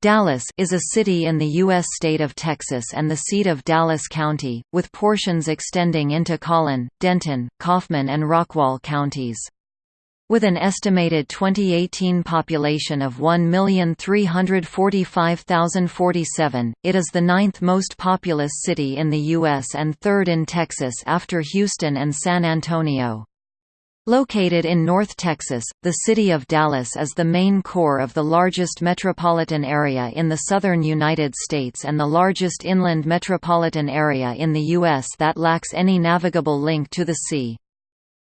Dallas is a city in the U.S. state of Texas and the seat of Dallas County, with portions extending into Collin, Denton, Kaufman and Rockwall counties. With an estimated 2018 population of 1,345,047, it is the ninth most populous city in the U.S. and third in Texas after Houston and San Antonio. Located in North Texas, the city of Dallas is the main core of the largest metropolitan area in the southern United States and the largest inland metropolitan area in the U.S. that lacks any navigable link to the sea.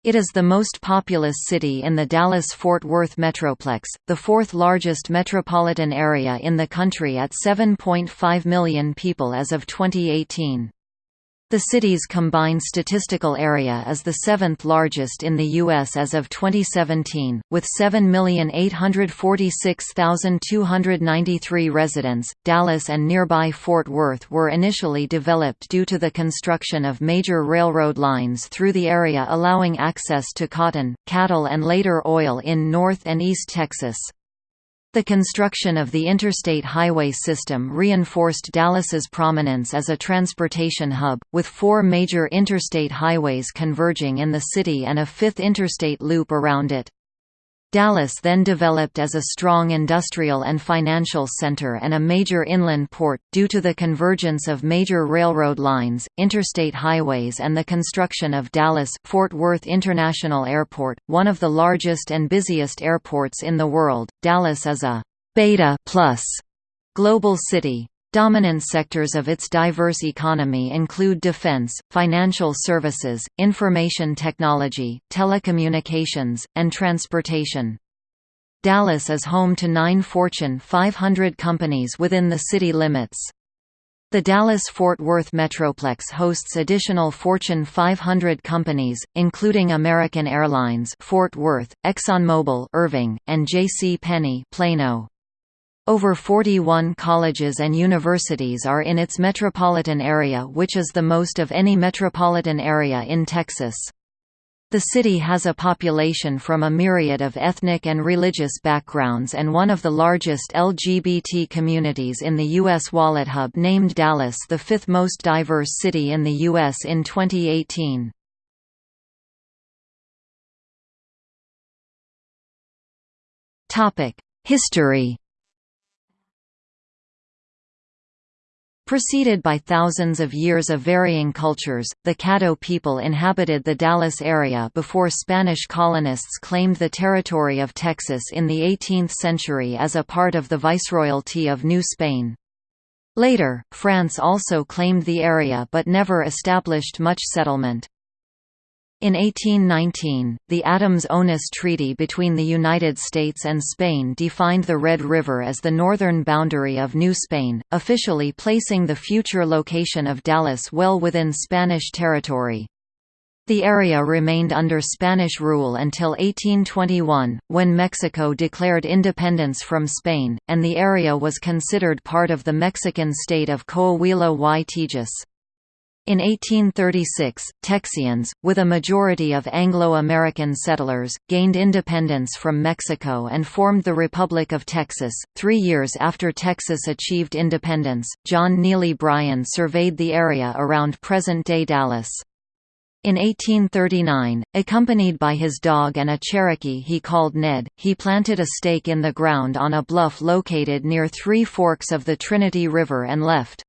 It is the most populous city in the Dallas-Fort Worth Metroplex, the fourth largest metropolitan area in the country at 7.5 million people as of 2018. The city's combined statistical area is the seventh largest in the U.S. as of 2017, with 7,846,293 residents. Dallas and nearby Fort Worth were initially developed due to the construction of major railroad lines through the area, allowing access to cotton, cattle, and later oil in North and East Texas. The construction of the interstate highway system reinforced Dallas's prominence as a transportation hub, with four major interstate highways converging in the city and a fifth interstate loop around it. Dallas then developed as a strong industrial and financial center and a major inland port, due to the convergence of major railroad lines, interstate highways and the construction of Dallas-Fort Worth International Airport, one of the largest and busiest airports in the world. Dallas is a «beta plus» global city. Dominant sectors of its diverse economy include defense, financial services, information technology, telecommunications, and transportation. Dallas is home to nine Fortune 500 companies within the city limits. The Dallas-Fort Worth Metroplex hosts additional Fortune 500 companies, including American Airlines Fort Worth, ExxonMobil Irving, and J.C. Penney Plano. Over 41 colleges and universities are in its metropolitan area which is the most of any metropolitan area in Texas. The city has a population from a myriad of ethnic and religious backgrounds and one of the largest LGBT communities in the U.S. WalletHub named Dallas the fifth most diverse city in the U.S. in 2018. History Preceded by thousands of years of varying cultures, the Caddo people inhabited the Dallas area before Spanish colonists claimed the territory of Texas in the 18th century as a part of the Viceroyalty of New Spain. Later, France also claimed the area but never established much settlement. In 1819, the Adams-Onis Treaty between the United States and Spain defined the Red River as the northern boundary of New Spain, officially placing the future location of Dallas well within Spanish territory. The area remained under Spanish rule until 1821, when Mexico declared independence from Spain, and the area was considered part of the Mexican state of Coahuila y Tejas. In 1836, Texians, with a majority of Anglo-American settlers, gained independence from Mexico and formed the Republic of Texas. Three years after Texas achieved independence, John Neely Bryan surveyed the area around present-day Dallas. In 1839, accompanied by his dog and a Cherokee he called Ned, he planted a stake in the ground on a bluff located near three forks of the Trinity River and left.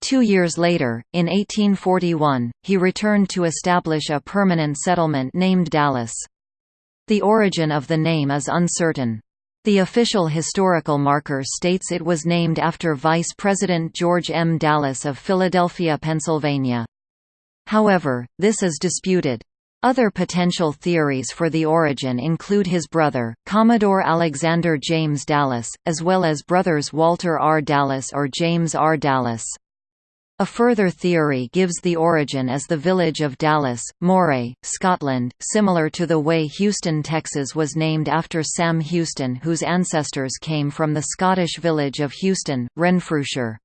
Two years later, in 1841, he returned to establish a permanent settlement named Dallas. The origin of the name is uncertain. The official historical marker states it was named after Vice President George M. Dallas of Philadelphia, Pennsylvania. However, this is disputed. Other potential theories for the origin include his brother, Commodore Alexander James Dallas, as well as brothers Walter R. Dallas or James R. Dallas. A further theory gives the origin as the village of Dallas, Moray, Scotland, similar to the way Houston, Texas was named after Sam Houston whose ancestors came from the Scottish village of Houston, Renfrewshire.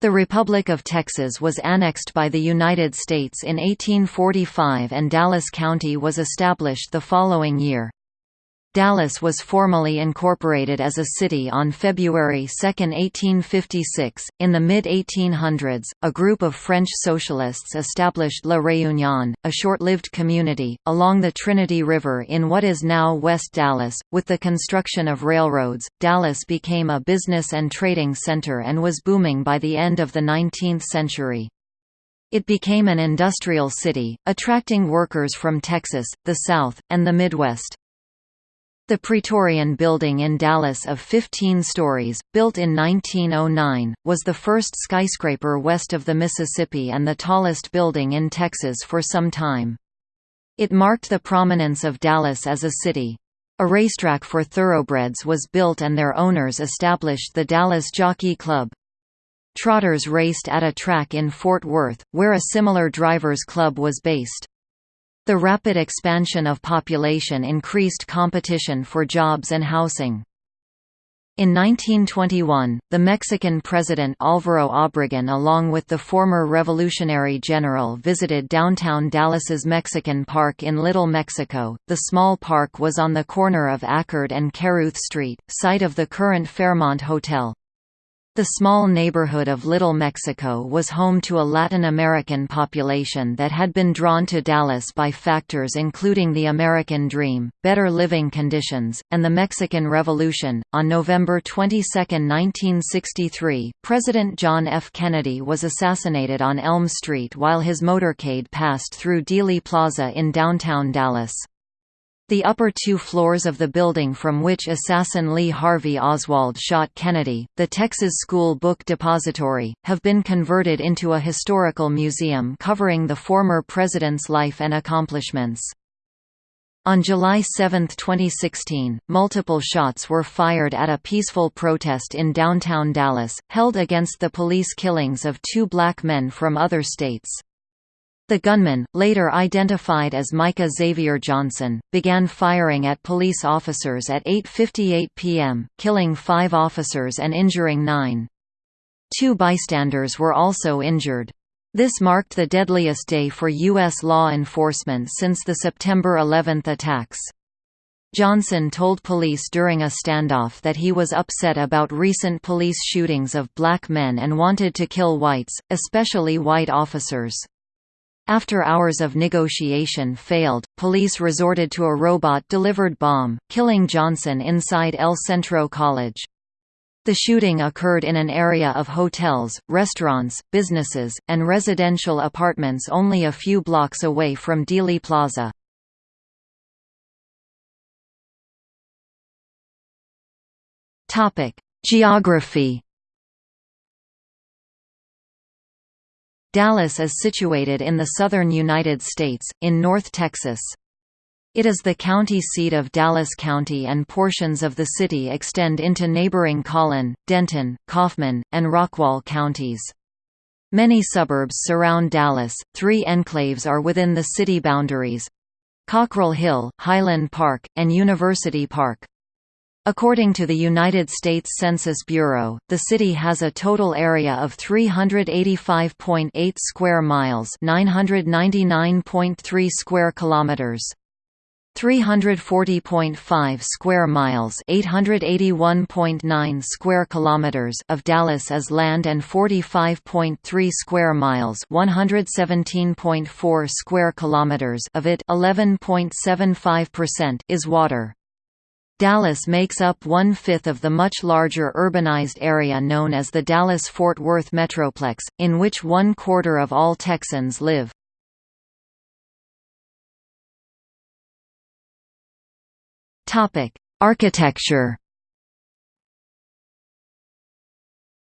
The Republic of Texas was annexed by the United States in 1845 and Dallas County was established the following year. Dallas was formally incorporated as a city on February 2, 1856. In the mid 1800s, a group of French socialists established La Réunion, a short lived community, along the Trinity River in what is now West Dallas. With the construction of railroads, Dallas became a business and trading center and was booming by the end of the 19th century. It became an industrial city, attracting workers from Texas, the South, and the Midwest. The Praetorian Building in Dallas of 15 stories, built in 1909, was the first skyscraper west of the Mississippi and the tallest building in Texas for some time. It marked the prominence of Dallas as a city. A racetrack for thoroughbreds was built and their owners established the Dallas Jockey Club. Trotters raced at a track in Fort Worth, where a similar drivers' club was based. The rapid expansion of population increased competition for jobs and housing. In 1921, the Mexican president Álvaro Obregón along with the former revolutionary general visited downtown Dallas's Mexican Park in Little Mexico. The small park was on the corner of Akard and Caruth Street, site of the current Fairmont Hotel. The small neighborhood of Little Mexico was home to a Latin American population that had been drawn to Dallas by factors including the American dream, better living conditions, and the Mexican Revolution. On November 22, 1963, President John F. Kennedy was assassinated on Elm Street while his motorcade passed through Dealey Plaza in downtown Dallas. The upper two floors of the building from which assassin Lee Harvey Oswald shot Kennedy, the Texas School Book Depository, have been converted into a historical museum covering the former president's life and accomplishments. On July 7, 2016, multiple shots were fired at a peaceful protest in downtown Dallas, held against the police killings of two black men from other states. The gunman, later identified as Micah Xavier Johnson, began firing at police officers at 8.58 p.m., killing five officers and injuring nine. Two bystanders were also injured. This marked the deadliest day for U.S. law enforcement since the September 11 attacks. Johnson told police during a standoff that he was upset about recent police shootings of black men and wanted to kill whites, especially white officers. After hours of negotiation failed, police resorted to a robot-delivered bomb, killing Johnson inside El Centro College. The shooting occurred in an area of hotels, restaurants, businesses, and residential apartments only a few blocks away from Dealey Plaza. Geography Dallas is situated in the southern United States, in North Texas. It is the county seat of Dallas County and portions of the city extend into neighboring Collin, Denton, Kaufman, and Rockwall counties. Many suburbs surround Dallas, three enclaves are within the city boundaries Cockrell Hill, Highland Park, and University Park. According to the United States Census Bureau, the city has a total area of 385.8 square miles, 999.3 square kilometers. 340.5 square miles 881.9 square kilometers of Dallas is land and 45.3 square miles 117.4 square kilometers of it 11.75% is water. Dallas makes up one-fifth of the much larger urbanized area known as the Dallas-Fort Worth Metroplex, in which one-quarter of all Texans live. Architecture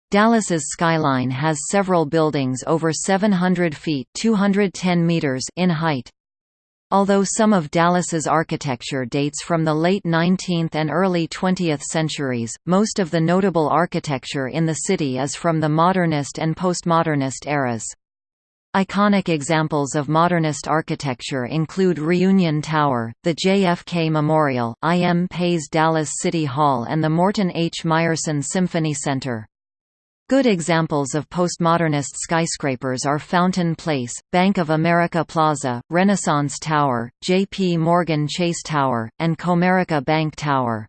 Dallas's skyline has several buildings over 700 feet 210 meters in height. Although some of Dallas's architecture dates from the late 19th and early 20th centuries, most of the notable architecture in the city is from the modernist and postmodernist eras. Iconic examples of modernist architecture include Reunion Tower, the JFK Memorial, I. M. Pei's Dallas City Hall and the Morton H. Meyerson Symphony Center. Good examples of postmodernist skyscrapers are Fountain Place, Bank of America Plaza, Renaissance Tower, J.P. Morgan Chase Tower, and Comerica Bank Tower.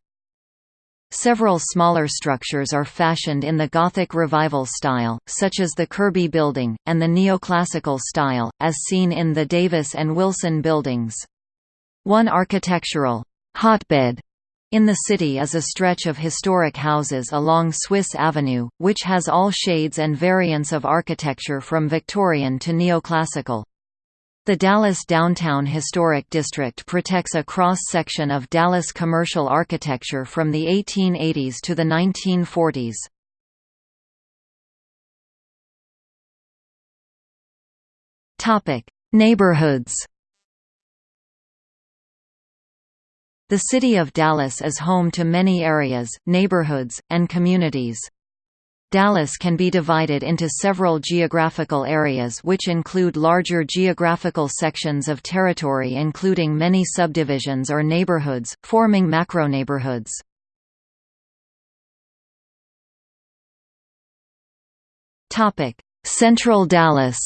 Several smaller structures are fashioned in the Gothic Revival style, such as the Kirby Building, and the Neoclassical style, as seen in the Davis and Wilson buildings. One architectural hotbed in the city is a stretch of historic houses along Swiss Avenue, which has all shades and variants of architecture from Victorian to neoclassical. The Dallas Downtown Historic District protects a cross-section of Dallas commercial architecture from the 1880s to the 1940s. Neighborhoods The city of Dallas is home to many areas, neighborhoods, and communities. Dallas can be divided into several geographical areas which include larger geographical sections of territory including many subdivisions or neighborhoods, forming macroneighborhoods. Central Dallas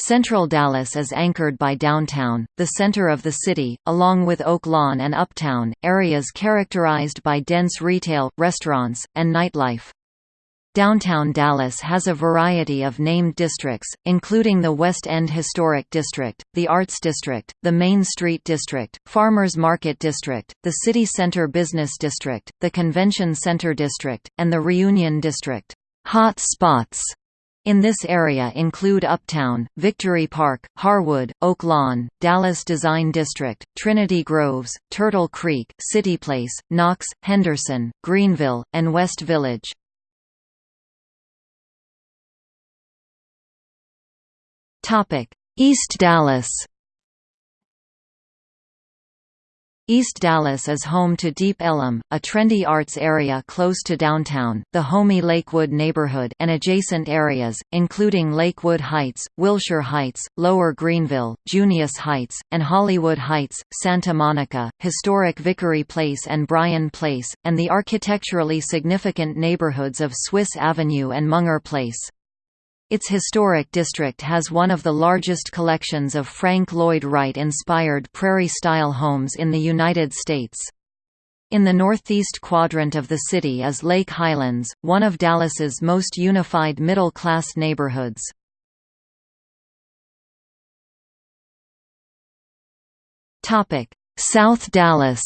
Central Dallas is anchored by downtown, the center of the city, along with Oak Lawn and Uptown, areas characterized by dense retail, restaurants, and nightlife. Downtown Dallas has a variety of named districts, including the West End Historic District, the Arts District, the Main Street District, Farmers Market District, the City Center Business District, the Convention Center District, and the Reunion District. Hot spots in this area include Uptown, Victory Park, Harwood, Oak Lawn, Dallas Design District, Trinity Groves, Turtle Creek, City Place, Knox, Henderson, Greenville, and West Village. East Dallas East Dallas is home to Deep Ellum, a trendy arts area close to downtown, the homey Lakewood neighborhood and adjacent areas, including Lakewood Heights, Wilshire Heights, Lower Greenville, Junius Heights, and Hollywood Heights, Santa Monica, historic Vickery Place and Bryan Place, and the architecturally significant neighborhoods of Swiss Avenue and Munger Place. Its historic district has one of the largest collections of Frank Lloyd Wright-inspired prairie-style homes in the United States. In the northeast quadrant of the city is Lake Highlands, one of Dallas's most unified middle-class neighborhoods. South Dallas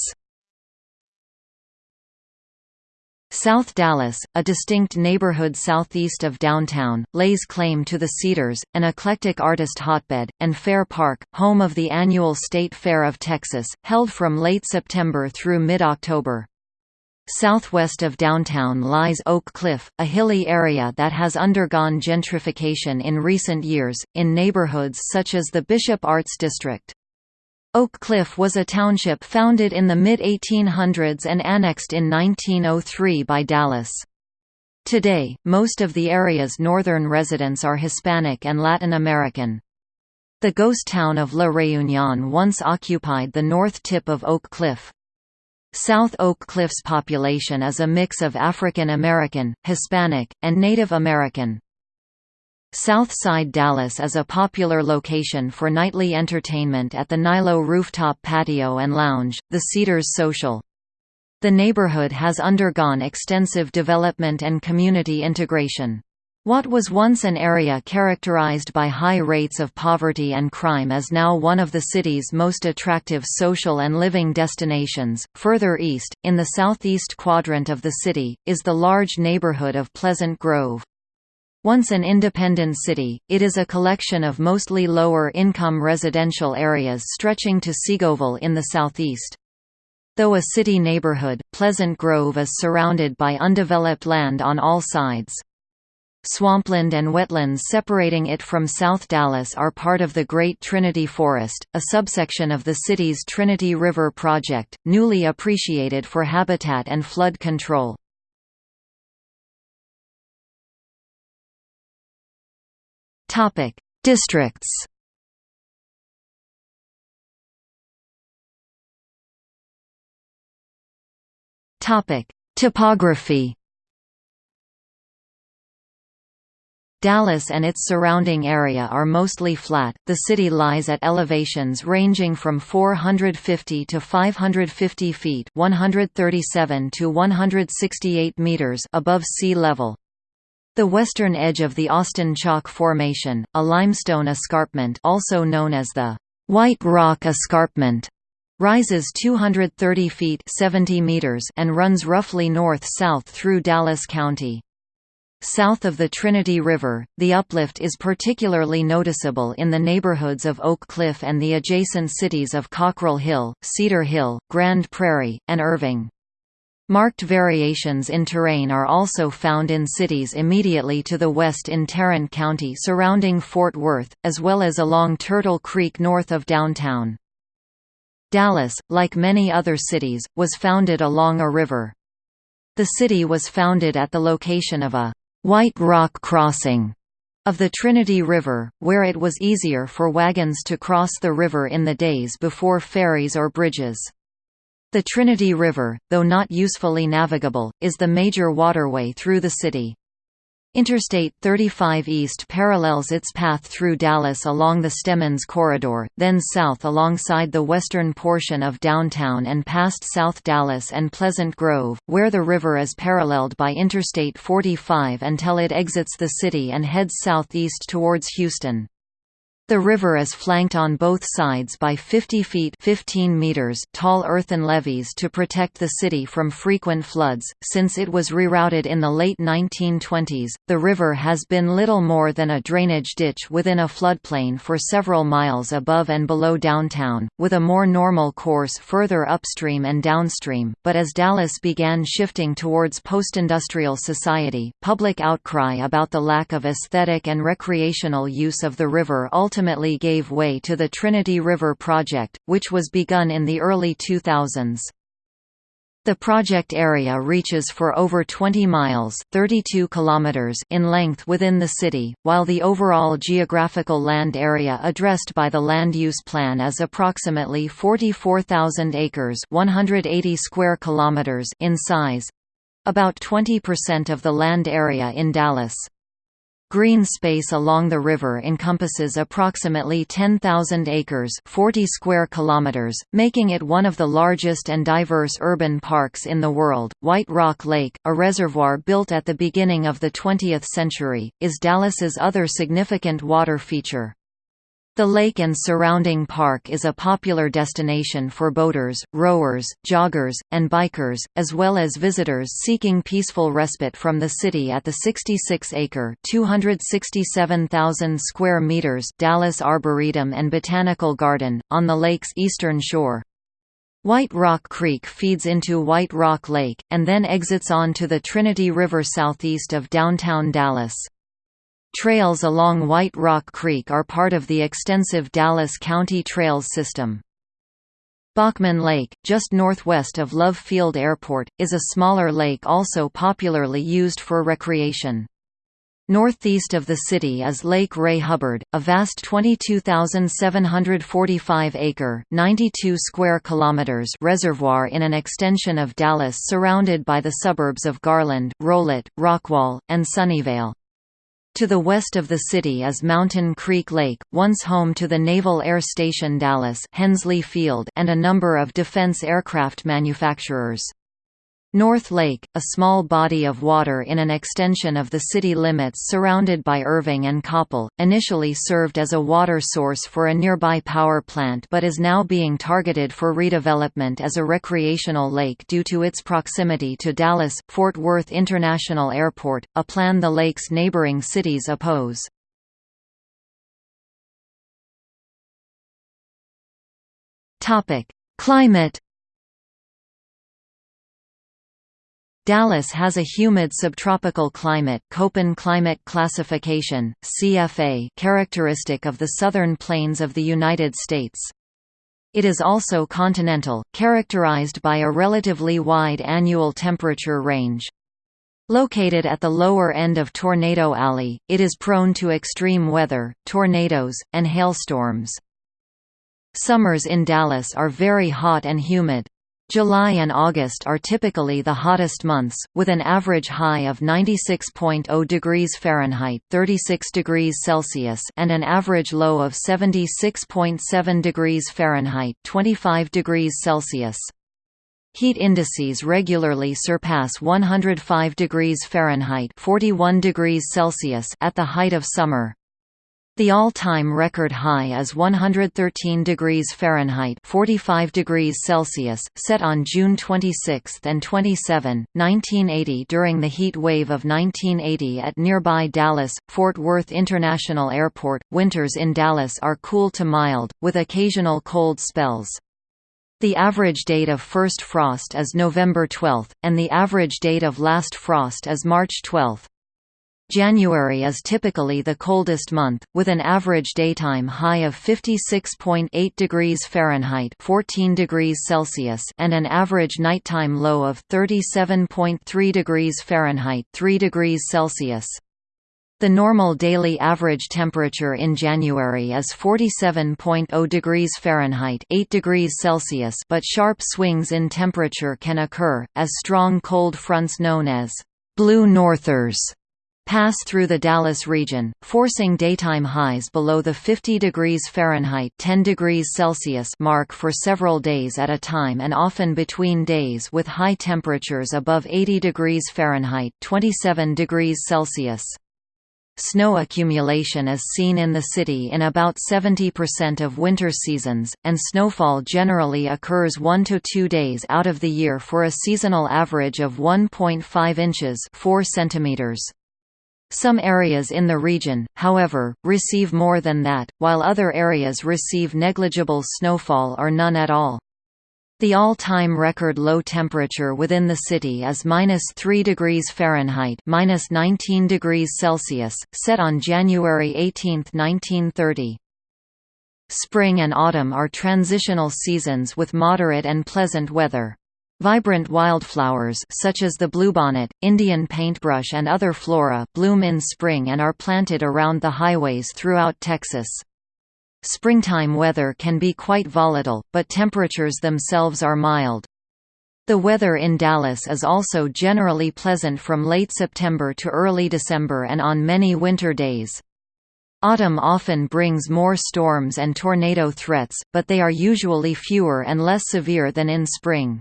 South Dallas, a distinct neighborhood southeast of downtown, lays claim to the Cedars, an eclectic artist hotbed, and Fair Park, home of the annual State Fair of Texas, held from late September through mid-October. Southwest of downtown lies Oak Cliff, a hilly area that has undergone gentrification in recent years, in neighborhoods such as the Bishop Arts District. Oak Cliff was a township founded in the mid-1800s and annexed in 1903 by Dallas. Today, most of the area's northern residents are Hispanic and Latin American. The ghost town of La Reunion once occupied the north tip of Oak Cliff. South Oak Cliff's population is a mix of African American, Hispanic, and Native American. Southside Dallas is a popular location for nightly entertainment at the Nilo rooftop patio and lounge, the Cedars Social. The neighborhood has undergone extensive development and community integration. What was once an area characterized by high rates of poverty and crime is now one of the city's most attractive social and living destinations. Further east, in the southeast quadrant of the city, is the large neighborhood of Pleasant Grove. Once an independent city, it is a collection of mostly lower-income residential areas stretching to Seagoville in the southeast. Though a city neighborhood, Pleasant Grove is surrounded by undeveloped land on all sides. Swampland and wetlands separating it from South Dallas are part of the Great Trinity Forest, a subsection of the city's Trinity River Project, newly appreciated for habitat and flood control. Topic: Districts. Topic: Topography Dallas and its surrounding area are mostly flat. The city lies at elevations ranging from 450 to 550 feet, 137 to 168 meters above sea level. The western edge of the Austin Chalk Formation, a limestone escarpment also known as the White Rock Escarpment, rises 230 feet 70 meters and runs roughly north-south through Dallas County. South of the Trinity River, the uplift is particularly noticeable in the neighborhoods of Oak Cliff and the adjacent cities of Cockrell Hill, Cedar Hill, Grand Prairie, and Irving. Marked variations in terrain are also found in cities immediately to the west in Tarrant County surrounding Fort Worth, as well as along Turtle Creek north of downtown. Dallas, like many other cities, was founded along a river. The city was founded at the location of a White Rock Crossing of the Trinity River, where it was easier for wagons to cross the river in the days before ferries or bridges. The Trinity River, though not usefully navigable, is the major waterway through the city. Interstate 35 East parallels its path through Dallas along the Stemmons Corridor, then south alongside the western portion of downtown and past South Dallas and Pleasant Grove, where the river is paralleled by Interstate 45 until it exits the city and heads southeast towards Houston. The river is flanked on both sides by 50 feet 15 meters tall earthen levees to protect the city from frequent floods. Since it was rerouted in the late 1920s, the river has been little more than a drainage ditch within a floodplain for several miles above and below downtown, with a more normal course further upstream and downstream. But as Dallas began shifting towards post-industrial society, public outcry about the lack of aesthetic and recreational use of the river ultimately gave way to the Trinity River Project, which was begun in the early 2000s. The project area reaches for over 20 miles 32 kilometers in length within the city, while the overall geographical land area addressed by the Land Use Plan is approximately 44,000 acres 180 square kilometers in size—about 20% of the land area in Dallas. Green space along the river encompasses approximately 10,000 acres 40 square kilometers, making it one of the largest and diverse urban parks in the world. White Rock Lake, a reservoir built at the beginning of the 20th century, is Dallas's other significant water feature. The lake and surrounding park is a popular destination for boaters, rowers, joggers, and bikers, as well as visitors seeking peaceful respite from the city at the 66-acre (267,000 square meters) Dallas Arboretum and Botanical Garden on the lake's eastern shore. White Rock Creek feeds into White Rock Lake, and then exits onto the Trinity River southeast of downtown Dallas. Trails along White Rock Creek are part of the extensive Dallas County Trails system. Bachman Lake, just northwest of Love Field Airport, is a smaller lake also popularly used for recreation. Northeast of the city is Lake Ray Hubbard, a vast 22,745-acre (92 square kilometers) reservoir in an extension of Dallas surrounded by the suburbs of Garland, Rowlett, Rockwall, and Sunnyvale. To the west of the city is Mountain Creek Lake, once home to the Naval Air Station Dallas Hensley Field and a number of defense aircraft manufacturers. North Lake, a small body of water in an extension of the city limits surrounded by Irving and Coppell, initially served as a water source for a nearby power plant but is now being targeted for redevelopment as a recreational lake due to its proximity to Dallas-Fort Worth International Airport, a plan the lake's neighboring cities oppose. Climate Dallas has a humid subtropical climate Köppen climate classification, CFA characteristic of the southern plains of the United States. It is also continental, characterized by a relatively wide annual temperature range. Located at the lower end of Tornado Alley, it is prone to extreme weather, tornadoes, and hailstorms. Summers in Dallas are very hot and humid. July and August are typically the hottest months, with an average high of 96.0 degrees Fahrenheit (36 degrees Celsius) and an average low of 76.7 degrees Fahrenheit (25 degrees Celsius). Heat indices regularly surpass 105 degrees Fahrenheit (41 degrees Celsius) at the height of summer. The all-time record high is 113 degrees Fahrenheit 45 degrees Celsius, set on June 26 and 27, 1980 during the heat wave of 1980 at nearby Dallas-Fort Worth International Airport. Winters in Dallas are cool to mild, with occasional cold spells. The average date of first frost is November 12, and the average date of last frost is March 12. January is typically the coldest month, with an average daytime high of 56.8 degrees Fahrenheit 14 degrees Celsius and an average nighttime low of 37.3 degrees Fahrenheit 3 degrees Celsius. The normal daily average temperature in January is 47.0 degrees Fahrenheit 8 degrees Celsius but sharp swings in temperature can occur, as strong cold fronts known as blue northers pass through the Dallas region, forcing daytime highs below the 50 degrees Fahrenheit 10 degrees Celsius mark for several days at a time and often between days with high temperatures above 80 degrees Fahrenheit 27 degrees Celsius. Snow accumulation is seen in the city in about 70% of winter seasons, and snowfall generally occurs one to two days out of the year for a seasonal average of 1.5 inches 4 centimeters. Some areas in the region, however, receive more than that, while other areas receive negligible snowfall or none at all. The all-time record low temperature within the city is minus 3 degrees Fahrenheit, minus 19 degrees Celsius, set on January 18, 1930. Spring and autumn are transitional seasons with moderate and pleasant weather. Vibrant wildflowers such as the bluebonnet, Indian paintbrush and other flora bloom in spring and are planted around the highways throughout Texas. Springtime weather can be quite volatile, but temperatures themselves are mild. The weather in Dallas is also generally pleasant from late September to early December and on many winter days. Autumn often brings more storms and tornado threats, but they are usually fewer and less severe than in spring.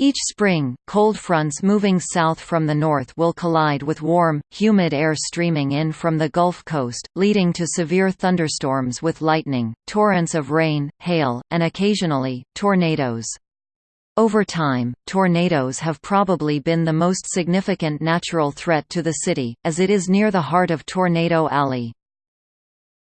Each spring, cold fronts moving south from the north will collide with warm, humid air streaming in from the Gulf Coast, leading to severe thunderstorms with lightning, torrents of rain, hail, and occasionally, tornadoes. Over time, tornadoes have probably been the most significant natural threat to the city, as it is near the heart of Tornado Alley.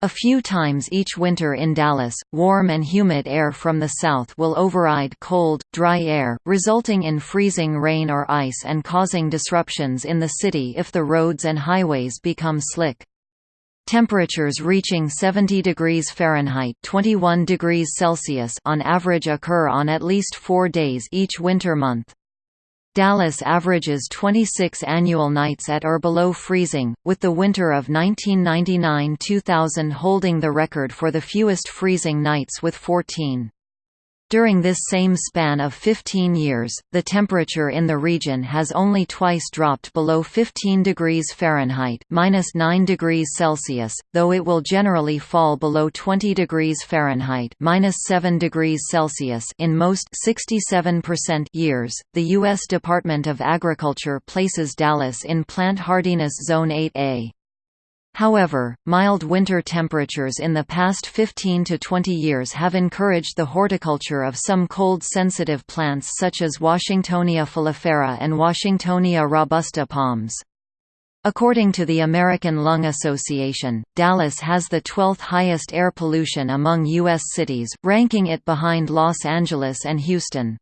A few times each winter in Dallas, warm and humid air from the south will override cold, dry air, resulting in freezing rain or ice and causing disruptions in the city if the roads and highways become slick. Temperatures reaching 70 degrees Fahrenheit 21 degrees Celsius on average occur on at least four days each winter month. Dallas averages 26 annual nights at or below freezing, with the winter of 1999–2000 holding the record for the fewest freezing nights with 14. During this same span of 15 years, the temperature in the region has only twice dropped below 15 degrees Fahrenheit minus 9 degrees Celsius, though it will generally fall below 20 degrees Fahrenheit minus 7 degrees Celsius in most 67% years. The U.S. Department of Agriculture places Dallas in Plant Hardiness Zone 8A. However, mild winter temperatures in the past 15 to 20 years have encouraged the horticulture of some cold-sensitive plants such as Washingtonia filifera and Washingtonia robusta palms. According to the American Lung Association, Dallas has the 12th highest air pollution among U.S. cities, ranking it behind Los Angeles and Houston.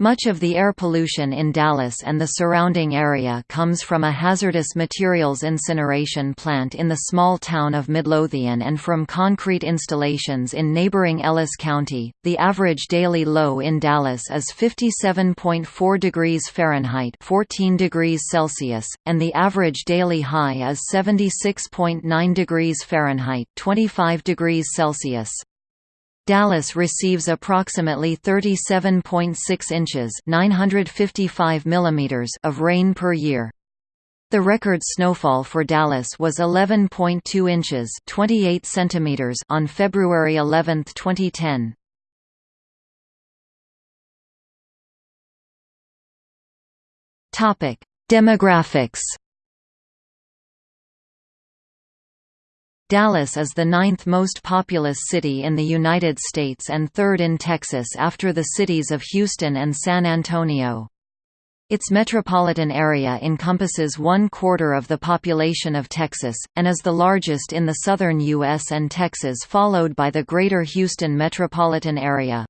Much of the air pollution in Dallas and the surrounding area comes from a hazardous materials incineration plant in the small town of Midlothian and from concrete installations in neighboring Ellis County. The average daily low in Dallas is 57.4 degrees Fahrenheit, 14 degrees Celsius, and the average daily high is 76.9 degrees Fahrenheit, 25 degrees Celsius. Dallas receives approximately 37.6 inches (955 millimeters) of rain per year. The record snowfall for Dallas was 11.2 inches (28 centimeters) on February 11, 2010. Topic: Demographics. Dallas is the ninth most populous city in the United States and third in Texas after the cities of Houston and San Antonio. Its metropolitan area encompasses one quarter of the population of Texas, and is the largest in the southern U.S. and Texas followed by the Greater Houston metropolitan area.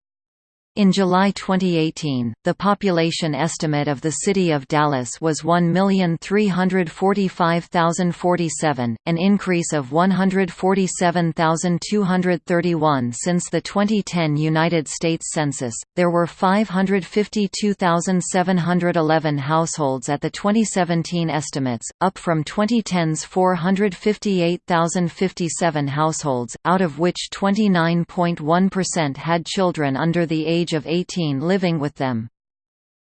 In July 2018, the population estimate of the city of Dallas was 1,345,047, an increase of 147,231 since the 2010 United States Census. There were 552,711 households at the 2017 estimates, up from 2010's 458,057 households, out of which 29.1% had children under the age age of 18 living with them.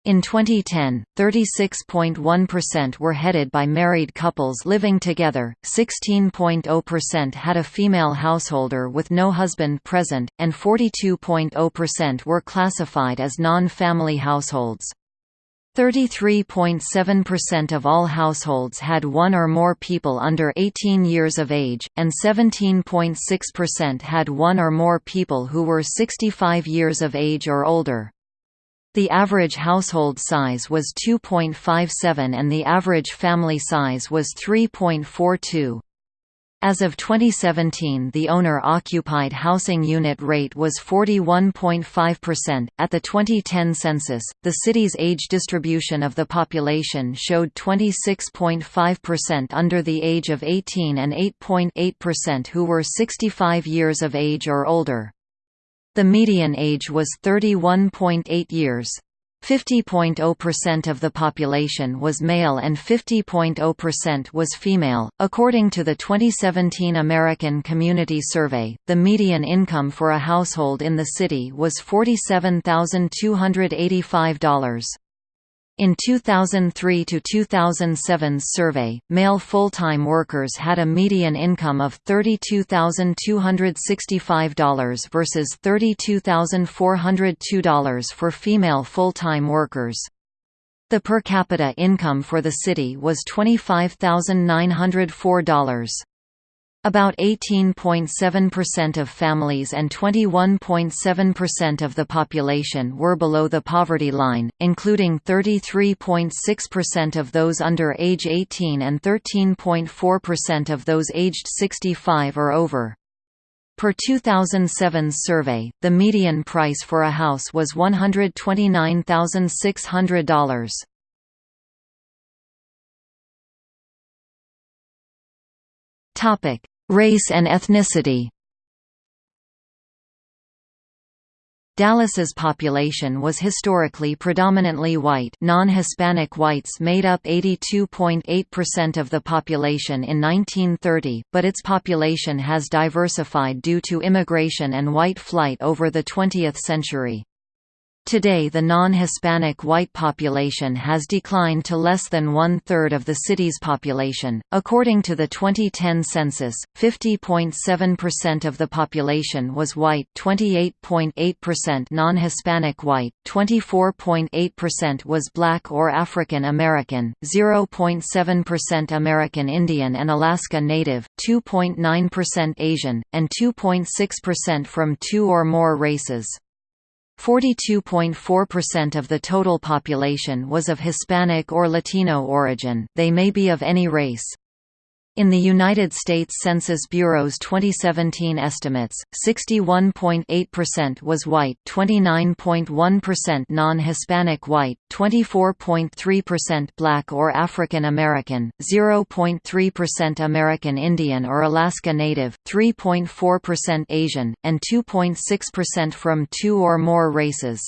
In 2010, 36.1% were headed by married couples living together, 16.0% had a female householder with no husband present, and 42.0% were classified as non-family households. 33.7% of all households had one or more people under 18 years of age, and 17.6% had one or more people who were 65 years of age or older. The average household size was 2.57 and the average family size was 3.42. As of 2017, the owner-occupied housing unit rate was 41.5%. At the 2010 census, the city's age distribution of the population showed 26.5% under the age of 18 and 8.8% who were 65 years of age or older. The median age was 31.8 years. 50.0% of the population was male and 50.0% was female. According to the 2017 American Community Survey, the median income for a household in the city was $47,285. In 2003 to 2007's survey, male full-time workers had a median income of $32,265 versus $32,402 for female full-time workers. The per capita income for the city was $25,904. About 18.7% of families and 21.7% of the population were below the poverty line, including 33.6% of those under age 18 and 13.4% of those aged 65 or over. Per 2007's survey, the median price for a house was $129,600. Topic: Race and ethnicity Dallas's population was historically predominantly white non-Hispanic whites made up 82.8% of the population in 1930, but its population has diversified due to immigration and white flight over the 20th century. Today the non-Hispanic white population has declined to less than one-third of the city's population. According to the 2010 census, 50.7% of the population was white 28.8% non-Hispanic white, 24.8% was black or African American, 0.7% American Indian and Alaska Native, 2.9% Asian, and 2.6% from two or more races. 42.4% of the total population was of Hispanic or Latino origin, they may be of any race. In the United States Census Bureau's 2017 estimates, 61.8% was white, 29.1% non-Hispanic white, 24.3% black or African American, 0.3% American Indian or Alaska Native, 3.4% Asian, and 2.6% from two or more races.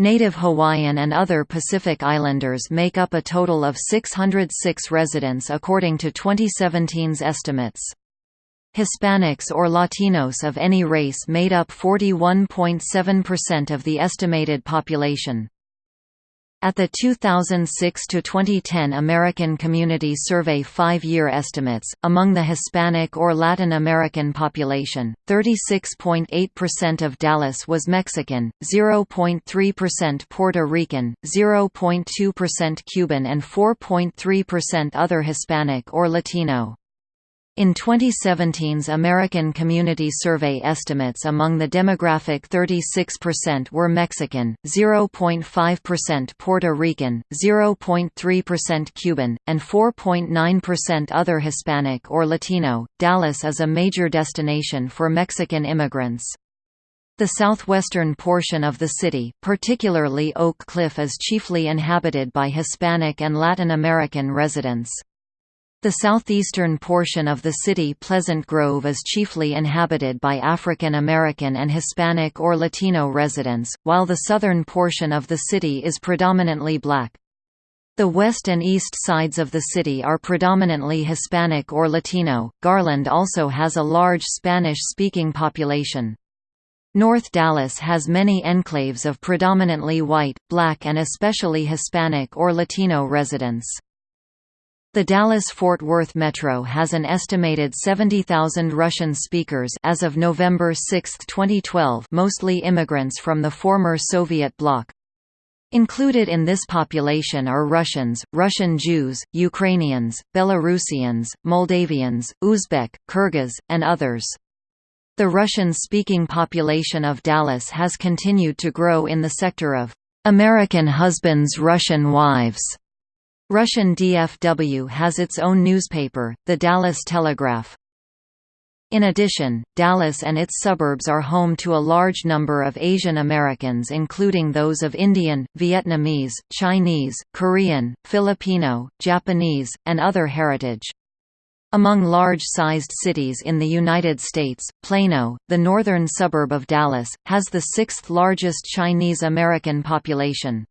Native Hawaiian and other Pacific Islanders make up a total of 606 residents according to 2017's estimates. Hispanics or Latinos of any race made up 41.7% of the estimated population. At the 2006–2010 American Community Survey five-year estimates, among the Hispanic or Latin American population, 36.8% of Dallas was Mexican, 0.3% Puerto Rican, 0.2% Cuban and 4.3% other Hispanic or Latino. In 2017's American Community Survey estimates among the demographic 36% were Mexican, 0.5% Puerto Rican, 0.3% Cuban, and 4.9% other Hispanic or Latino. Dallas is a major destination for Mexican immigrants. The southwestern portion of the city, particularly Oak Cliff is chiefly inhabited by Hispanic and Latin American residents. The southeastern portion of the city Pleasant Grove is chiefly inhabited by African American and Hispanic or Latino residents, while the southern portion of the city is predominantly black. The west and east sides of the city are predominantly Hispanic or Latino. Garland also has a large Spanish-speaking population. North Dallas has many enclaves of predominantly white, black and especially Hispanic or Latino residents. The Dallas-Fort Worth Metro has an estimated 70,000 Russian speakers as of November 6, 2012 mostly immigrants from the former Soviet bloc. Included in this population are Russians, Russian Jews, Ukrainians, Belarusians, Moldavians, Uzbek, Kyrgyz, and others. The Russian-speaking population of Dallas has continued to grow in the sector of American husbands Russian wives Russian DFW has its own newspaper, the Dallas Telegraph. In addition, Dallas and its suburbs are home to a large number of Asian Americans including those of Indian, Vietnamese, Chinese, Korean, Filipino, Japanese, and other heritage. Among large-sized cities in the United States, Plano, the northern suburb of Dallas, has the sixth largest Chinese American population.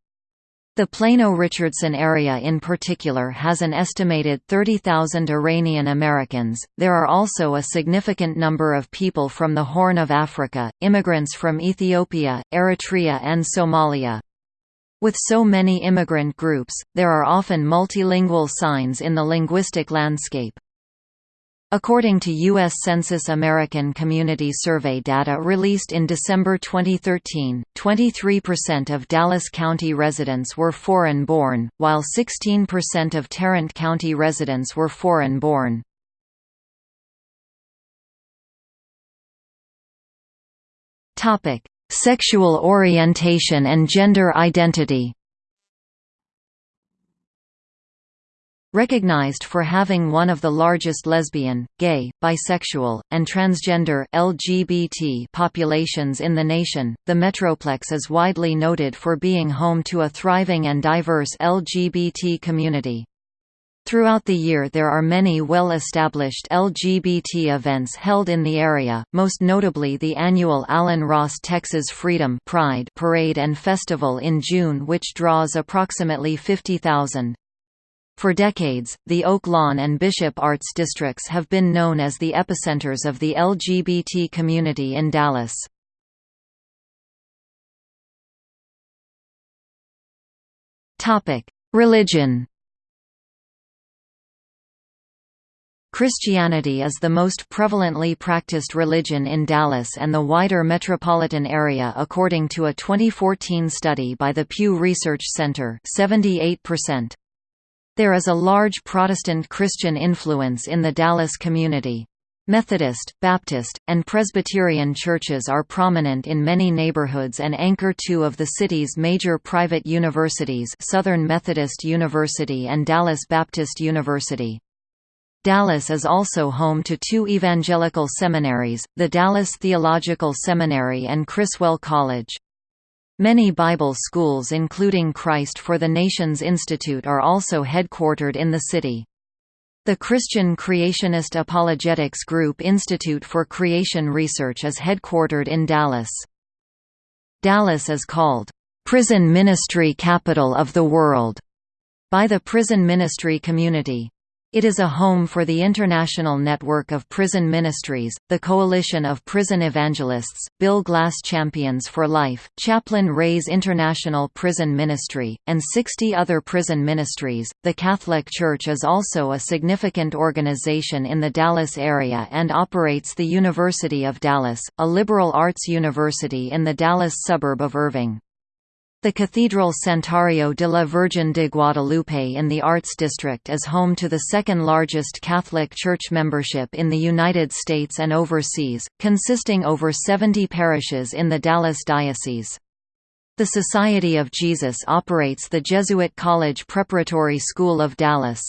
The Plano-Richardson area in particular has an estimated 30,000 Iranian Americans. There are also a significant number of people from the Horn of Africa, immigrants from Ethiopia, Eritrea and Somalia. With so many immigrant groups, there are often multilingual signs in the linguistic landscape. According to U.S. Census American Community Survey data released in December 2013, 23% of Dallas County residents were foreign-born, while 16% of Tarrant County residents were foreign-born. Sexual orientation and gender identity Recognized for having one of the largest lesbian, gay, bisexual, and transgender LGBT populations in the nation, the Metroplex is widely noted for being home to a thriving and diverse LGBT community. Throughout the year there are many well-established LGBT events held in the area, most notably the annual Alan Ross Texas Freedom Pride Parade and Festival in June which draws approximately 50,000. For decades, the Oak Lawn and Bishop Arts districts have been known as the epicenters of the LGBT community in Dallas. Religion Christianity is the most prevalently practiced religion in Dallas and the wider metropolitan area according to a 2014 study by the Pew Research Center 78%. There is a large Protestant Christian influence in the Dallas community. Methodist, Baptist, and Presbyterian churches are prominent in many neighborhoods and anchor two of the city's major private universities Southern Methodist University and Dallas Baptist University. Dallas is also home to two evangelical seminaries, the Dallas Theological Seminary and Criswell College. Many Bible schools including Christ for the Nations Institute are also headquartered in the city. The Christian Creationist Apologetics Group Institute for Creation Research is headquartered in Dallas. Dallas is called, "...prison ministry capital of the world", by the prison ministry community. It is a home for the International Network of Prison Ministries, the Coalition of Prison Evangelists, Bill Glass Champions for Life, Chaplain Ray's International Prison Ministry, and 60 other prison ministries. The Catholic Church is also a significant organization in the Dallas area and operates the University of Dallas, a liberal arts university in the Dallas suburb of Irving. The Cathedral Santuario de la Virgen de Guadalupe in the Arts District is home to the second largest Catholic Church membership in the United States and overseas, consisting over 70 parishes in the Dallas Diocese. The Society of Jesus operates the Jesuit College Preparatory School of Dallas.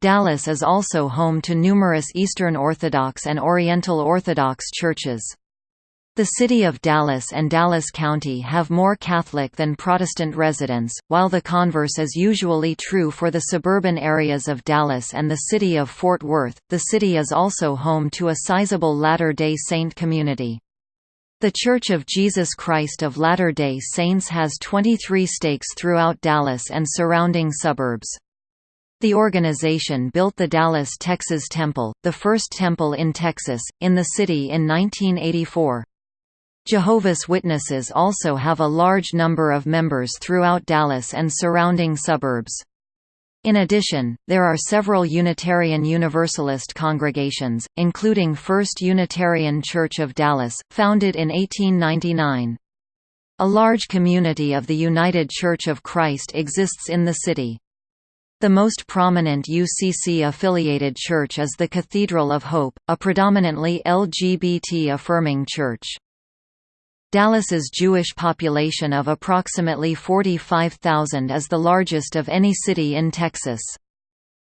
Dallas is also home to numerous Eastern Orthodox and Oriental Orthodox churches. The city of Dallas and Dallas County have more Catholic than Protestant residents, while the converse is usually true for the suburban areas of Dallas and the city of Fort Worth. The city is also home to a sizable Latter day Saint community. The Church of Jesus Christ of Latter-day Saints has 23 stakes throughout Dallas and surrounding suburbs. The organization built the Dallas, Texas Temple, the first temple in Texas, in the city in 1984. Jehovah's Witnesses also have a large number of members throughout Dallas and surrounding suburbs. In addition, there are several Unitarian Universalist congregations, including First Unitarian Church of Dallas, founded in 1899. A large community of the United Church of Christ exists in the city. The most prominent UCC-affiliated church is the Cathedral of Hope, a predominantly LGBT-affirming church. Dallas's Jewish population of approximately 45,000 is the largest of any city in Texas.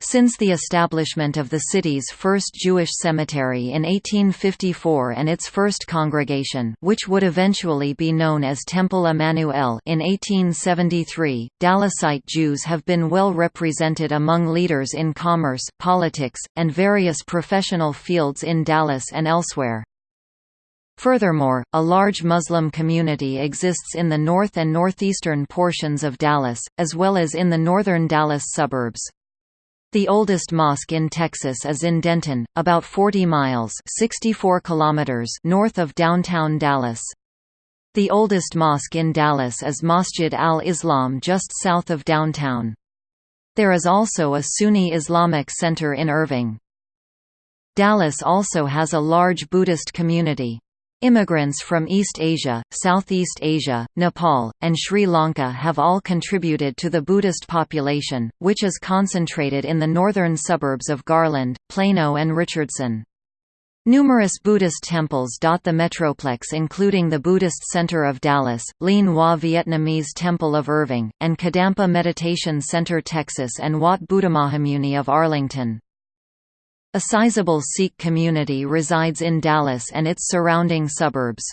Since the establishment of the city's first Jewish cemetery in 1854 and its first congregation which would eventually be known as Temple Emanu-El in 1873, Dallasite Jews have been well represented among leaders in commerce, politics, and various professional fields in Dallas and elsewhere. Furthermore, a large Muslim community exists in the north and northeastern portions of Dallas, as well as in the northern Dallas suburbs. The oldest mosque in Texas is in Denton, about 40 miles 64 kilometers north of downtown Dallas. The oldest mosque in Dallas is Masjid al-Islam just south of downtown. There is also a Sunni Islamic center in Irving. Dallas also has a large Buddhist community. Immigrants from East Asia, Southeast Asia, Nepal, and Sri Lanka have all contributed to the Buddhist population, which is concentrated in the northern suburbs of Garland, Plano and Richardson. Numerous Buddhist temples dot the Metroplex including the Buddhist Center of Dallas, Lien Hua Vietnamese Temple of Irving, and Kadampa Meditation Center Texas and Wat Buddhamahamuni of Arlington. A sizable Sikh community resides in Dallas and its surrounding suburbs.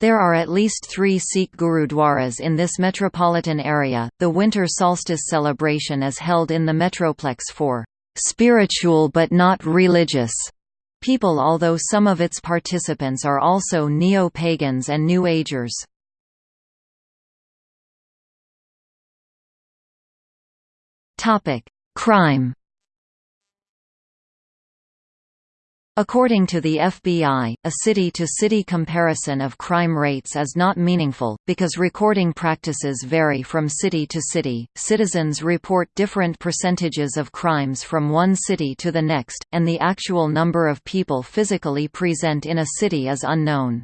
There are at least three Sikh gurudwaras in this metropolitan area. The winter solstice celebration is held in the Metroplex for spiritual but not religious people, although some of its participants are also neo pagans and New Agers. Crime According to the FBI, a city-to-city -city comparison of crime rates is not meaningful, because recording practices vary from city to city, citizens report different percentages of crimes from one city to the next, and the actual number of people physically present in a city is unknown.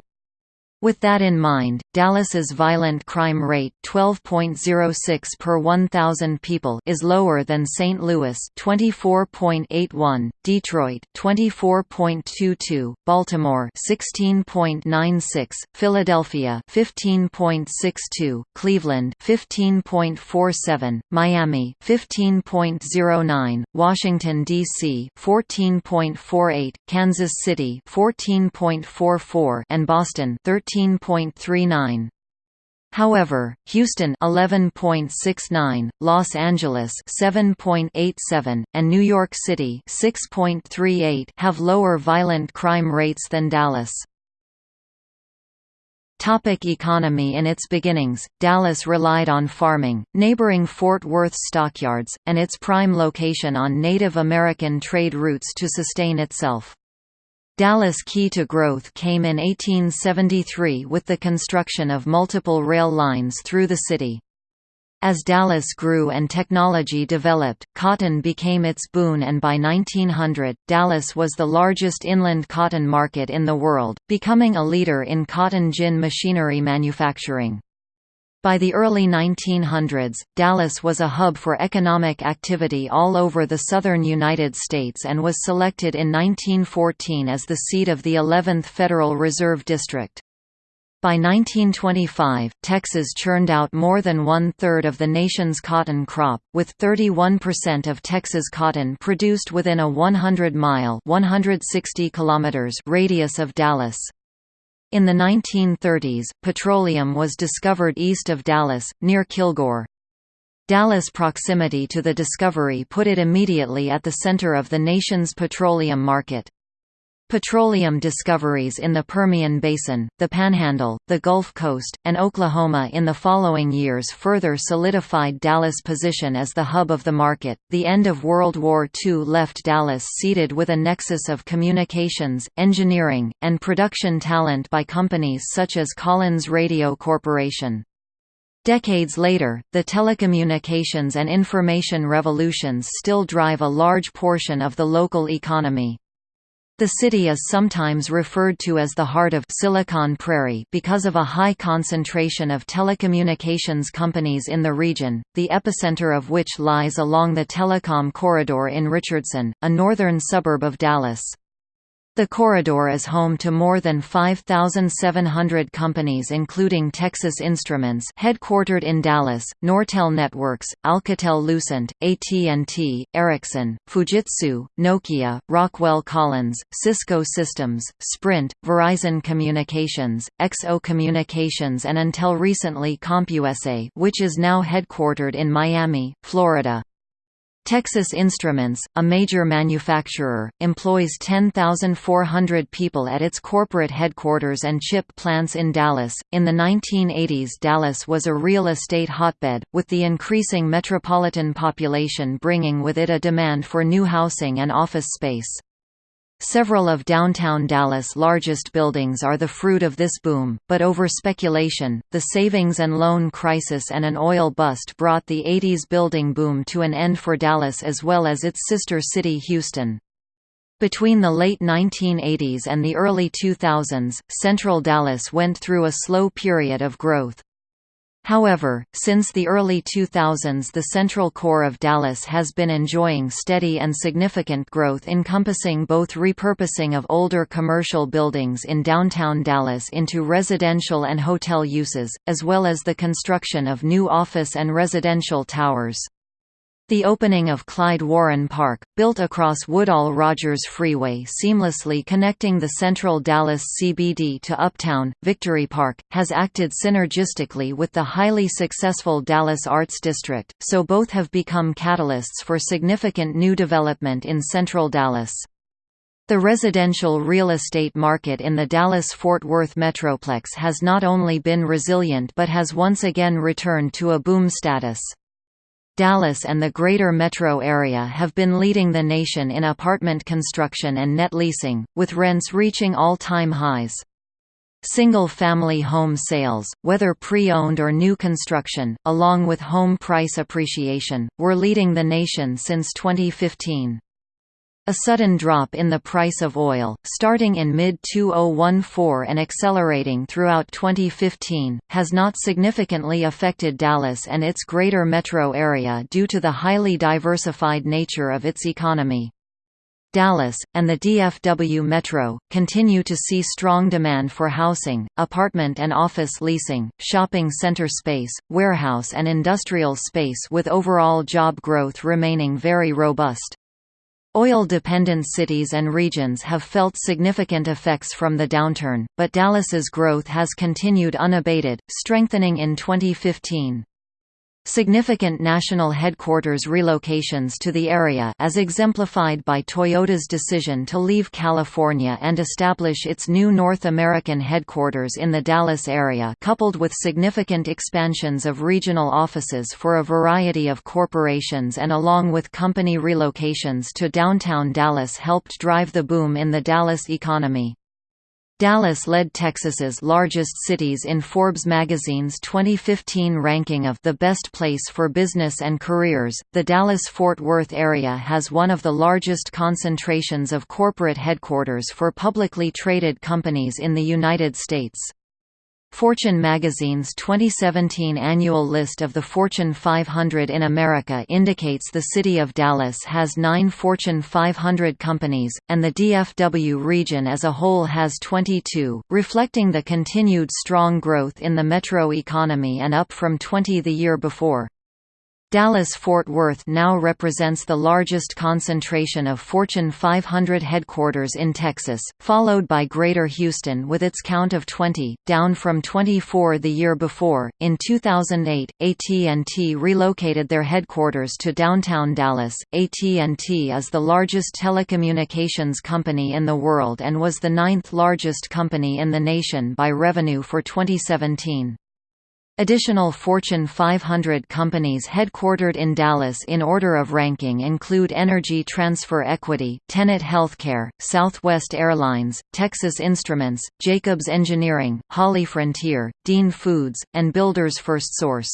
With that in mind, Dallas's violent crime rate 12.06 per 1,000 people is lower than St. Louis 24.81, Detroit 24.22, Baltimore 16.96, Philadelphia 15.62, Cleveland 15.47, Miami 15.09, Washington D.C. 14.48, Kansas City 14.44 and Boston 13 13.39. However, Houston 11.69, Los Angeles 7.87, and New York City 6.38 have lower violent crime rates than Dallas. Topic economy In its beginnings, Dallas relied on farming, neighboring Fort Worth stockyards, and its prime location on Native American trade routes to sustain itself. Dallas' key to growth came in 1873 with the construction of multiple rail lines through the city. As Dallas grew and technology developed, cotton became its boon and by 1900, Dallas was the largest inland cotton market in the world, becoming a leader in cotton gin machinery manufacturing. By the early 1900s, Dallas was a hub for economic activity all over the southern United States and was selected in 1914 as the seat of the 11th Federal Reserve District. By 1925, Texas churned out more than one-third of the nation's cotton crop, with 31% of Texas cotton produced within a 100-mile radius of Dallas. In the 1930s, petroleum was discovered east of Dallas, near Kilgore. Dallas' proximity to the discovery put it immediately at the center of the nation's petroleum market. Petroleum discoveries in the Permian Basin, the Panhandle, the Gulf Coast, and Oklahoma in the following years further solidified Dallas' position as the hub of the market. The end of World War II left Dallas seated with a nexus of communications, engineering, and production talent by companies such as Collins Radio Corporation. Decades later, the telecommunications and information revolutions still drive a large portion of the local economy. The city is sometimes referred to as the heart of Silicon Prairie because of a high concentration of telecommunications companies in the region, the epicenter of which lies along the telecom corridor in Richardson, a northern suburb of Dallas. The corridor is home to more than 5,700 companies including Texas Instruments headquartered in Dallas, Nortel Networks, Alcatel-Lucent, AT&T, Ericsson, Fujitsu, Nokia, Rockwell Collins, Cisco Systems, Sprint, Verizon Communications, XO Communications and until recently CompUSA which is now headquartered in Miami, Florida. Texas Instruments, a major manufacturer, employs 10,400 people at its corporate headquarters and chip plants in Dallas. In the 1980s, Dallas was a real estate hotbed, with the increasing metropolitan population bringing with it a demand for new housing and office space. Several of downtown Dallas' largest buildings are the fruit of this boom, but over speculation, the savings and loan crisis and an oil bust brought the 80s building boom to an end for Dallas as well as its sister city Houston. Between the late 1980s and the early 2000s, Central Dallas went through a slow period of growth. However, since the early 2000s the central core of Dallas has been enjoying steady and significant growth encompassing both repurposing of older commercial buildings in downtown Dallas into residential and hotel uses, as well as the construction of new office and residential towers. The opening of Clyde Warren Park, built across Woodall-Rodgers Freeway seamlessly connecting the central Dallas CBD to Uptown, Victory Park, has acted synergistically with the highly successful Dallas Arts District, so both have become catalysts for significant new development in central Dallas. The residential real estate market in the Dallas-Fort Worth Metroplex has not only been resilient but has once again returned to a boom status. Dallas and the greater metro area have been leading the nation in apartment construction and net leasing, with rents reaching all-time highs. Single-family home sales, whether pre-owned or new construction, along with home price appreciation, were leading the nation since 2015. A sudden drop in the price of oil, starting in mid-2014 and accelerating throughout 2015, has not significantly affected Dallas and its greater metro area due to the highly diversified nature of its economy. Dallas, and the DFW Metro, continue to see strong demand for housing, apartment and office leasing, shopping center space, warehouse and industrial space with overall job growth remaining very robust. Oil-dependent cities and regions have felt significant effects from the downturn, but Dallas's growth has continued unabated, strengthening in 2015. Significant national headquarters relocations to the area as exemplified by Toyota's decision to leave California and establish its new North American headquarters in the Dallas area coupled with significant expansions of regional offices for a variety of corporations and along with company relocations to downtown Dallas helped drive the boom in the Dallas economy. Dallas led Texas's largest cities in Forbes magazine's 2015 ranking of the best place for business and careers. The Dallas-Fort Worth area has one of the largest concentrations of corporate headquarters for publicly traded companies in the United States. Fortune magazine's 2017 annual list of the Fortune 500 in America indicates the city of Dallas has nine Fortune 500 companies, and the DFW region as a whole has 22, reflecting the continued strong growth in the metro economy and up from 20 the year before. Dallas-Fort Worth now represents the largest concentration of Fortune 500 headquarters in Texas, followed by Greater Houston with its count of 20, down from 24 the year before. In 2008, AT&T relocated their headquarters to downtown Dallas. AT&T is the largest telecommunications company in the world and was the ninth largest company in the nation by revenue for 2017. Additional Fortune 500 companies headquartered in Dallas in order of ranking include Energy Transfer Equity, Tenet Healthcare, Southwest Airlines, Texas Instruments, Jacobs Engineering, HollyFrontier, Dean Foods, and Builders FirstSource.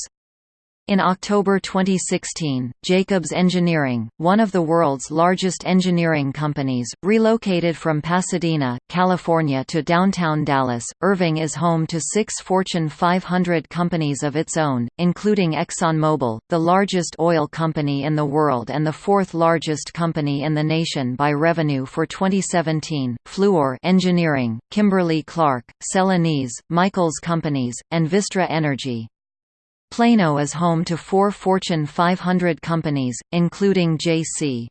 In October 2016, Jacobs Engineering, one of the world's largest engineering companies, relocated from Pasadena, California to downtown Dallas. Irving is home to six Fortune 500 companies of its own, including ExxonMobil, the largest oil company in the world and the fourth largest company in the nation by revenue for 2017, Fluor Engineering, Kimberly-Clark, Celanese, Michaels Companies, and Vistra Energy. Plano is home to four Fortune 500 companies, including J.C.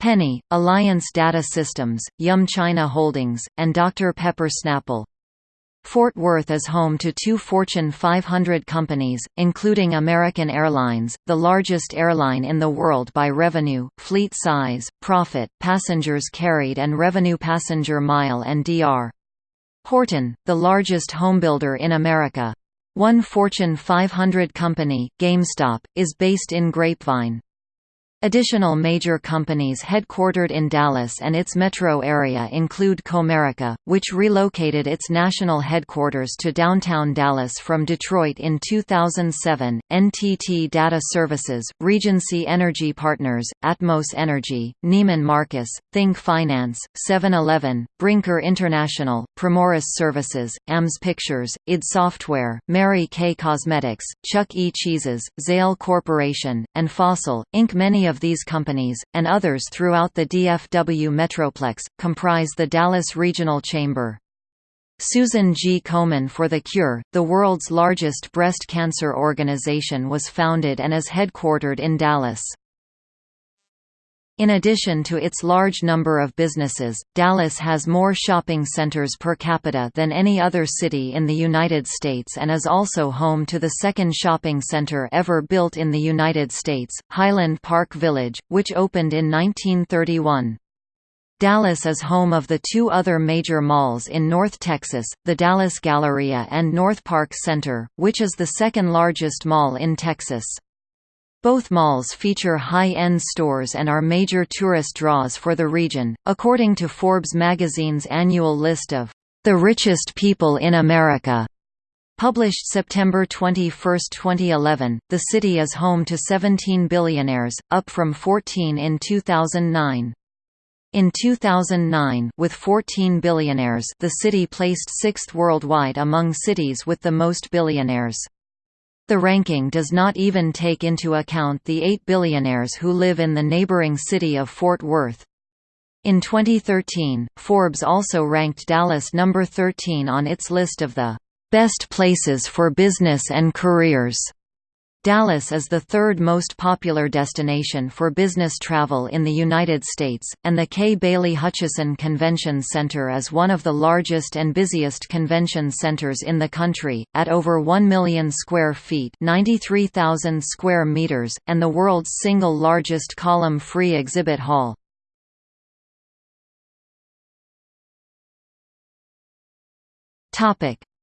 Penney, Alliance Data Systems, Yum China Holdings, and Dr. Pepper Snapple. Fort Worth is home to two Fortune 500 companies, including American Airlines, the largest airline in the world by revenue, fleet size, profit, passengers carried and revenue passenger mile and D.R. Horton, the largest homebuilder in America. One Fortune 500 company, GameStop, is based in Grapevine. Additional major companies headquartered in Dallas and its metro area include Comerica, which relocated its national headquarters to downtown Dallas from Detroit in 2007, NTT Data Services, Regency Energy Partners, Atmos Energy, Neiman Marcus, Think Finance, 7-Eleven, Brinker International, Primoris Services, AMS Pictures, id Software, Mary Kay Cosmetics, Chuck E. Cheese's, Zale Corporation, and Fossil, Inc. Many of these companies, and others throughout the DFW Metroplex, comprise the Dallas Regional Chamber. Susan G. Komen for the Cure, the world's largest breast cancer organization was founded and is headquartered in Dallas. In addition to its large number of businesses, Dallas has more shopping centers per capita than any other city in the United States and is also home to the second shopping center ever built in the United States, Highland Park Village, which opened in 1931. Dallas is home of the two other major malls in North Texas, the Dallas Galleria and North Park Center, which is the second largest mall in Texas. Both malls feature high-end stores and are major tourist draws for the region, according to Forbes magazine's annual list of the richest people in America. Published September 21, 2011, the city is home to 17 billionaires, up from 14 in 2009. In 2009, with 14 billionaires, the city placed sixth worldwide among cities with the most billionaires. The ranking does not even take into account the eight billionaires who live in the neighboring city of Fort Worth. In 2013, Forbes also ranked Dallas number 13 on its list of the best places for business and careers. Dallas is the third most popular destination for business travel in the United States, and the Kay Bailey Hutchison Convention Center is one of the largest and busiest convention centers in the country, at over 1 million square feet 93,000 square meters, and the world's single largest column-free exhibit hall.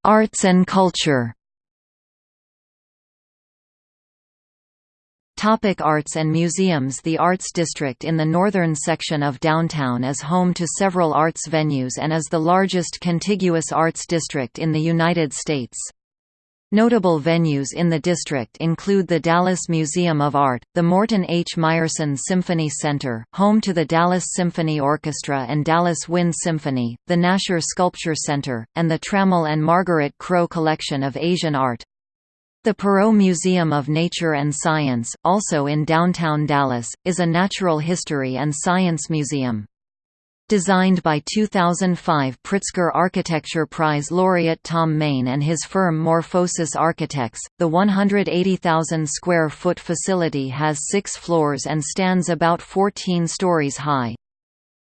Arts and culture Topic arts and museums The Arts District in the northern section of downtown is home to several arts venues and is the largest contiguous arts district in the United States. Notable venues in the district include the Dallas Museum of Art, the Morton H. Meyerson Symphony Center, home to the Dallas Symphony Orchestra and Dallas Wind Symphony, the Nasher Sculpture Center, and the Trammell and Margaret Crow Collection of Asian Art. The Perot Museum of Nature and Science, also in downtown Dallas, is a natural history and science museum. Designed by 2005 Pritzker Architecture Prize laureate Thom Mayne and his firm Morphosis Architects, the 180,000 square foot facility has six floors and stands about 14 stories high.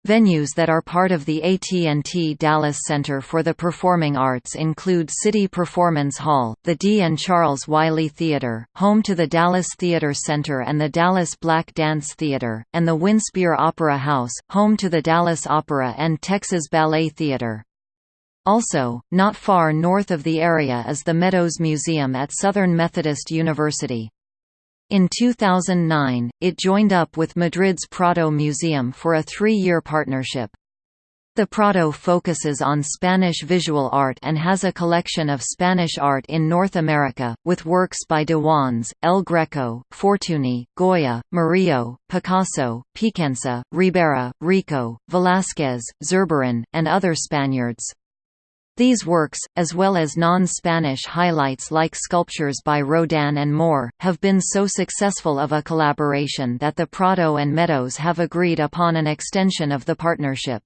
Venues that are part of the AT&T Dallas Center for the Performing Arts include City Performance Hall, the Dee and Charles Wyly Theater, home to the Dallas Theater Center and the Dallas Black Dance Theater, and the Winspear Opera House, home to the Dallas Opera and Texas Ballet Theater. Also, not far north of the area is the Meadows Museum at Southern Methodist University. In 2009, it joined up with Madrid's Prado Museum for a three-year partnership. The Prado focuses on Spanish visual art and has a collection of Spanish art in North America, with works by de Juanes, El Greco, Fortuny, Goya, Murillo, Picasso, Piquenza, Ribera, Rico, Velázquez, Zurbarán, and other Spaniards. These works, as well as non-Spanish highlights like sculptures by Rodin and Moore, have been so successful of a collaboration that the Prado and Meadows have agreed upon an extension of the partnership.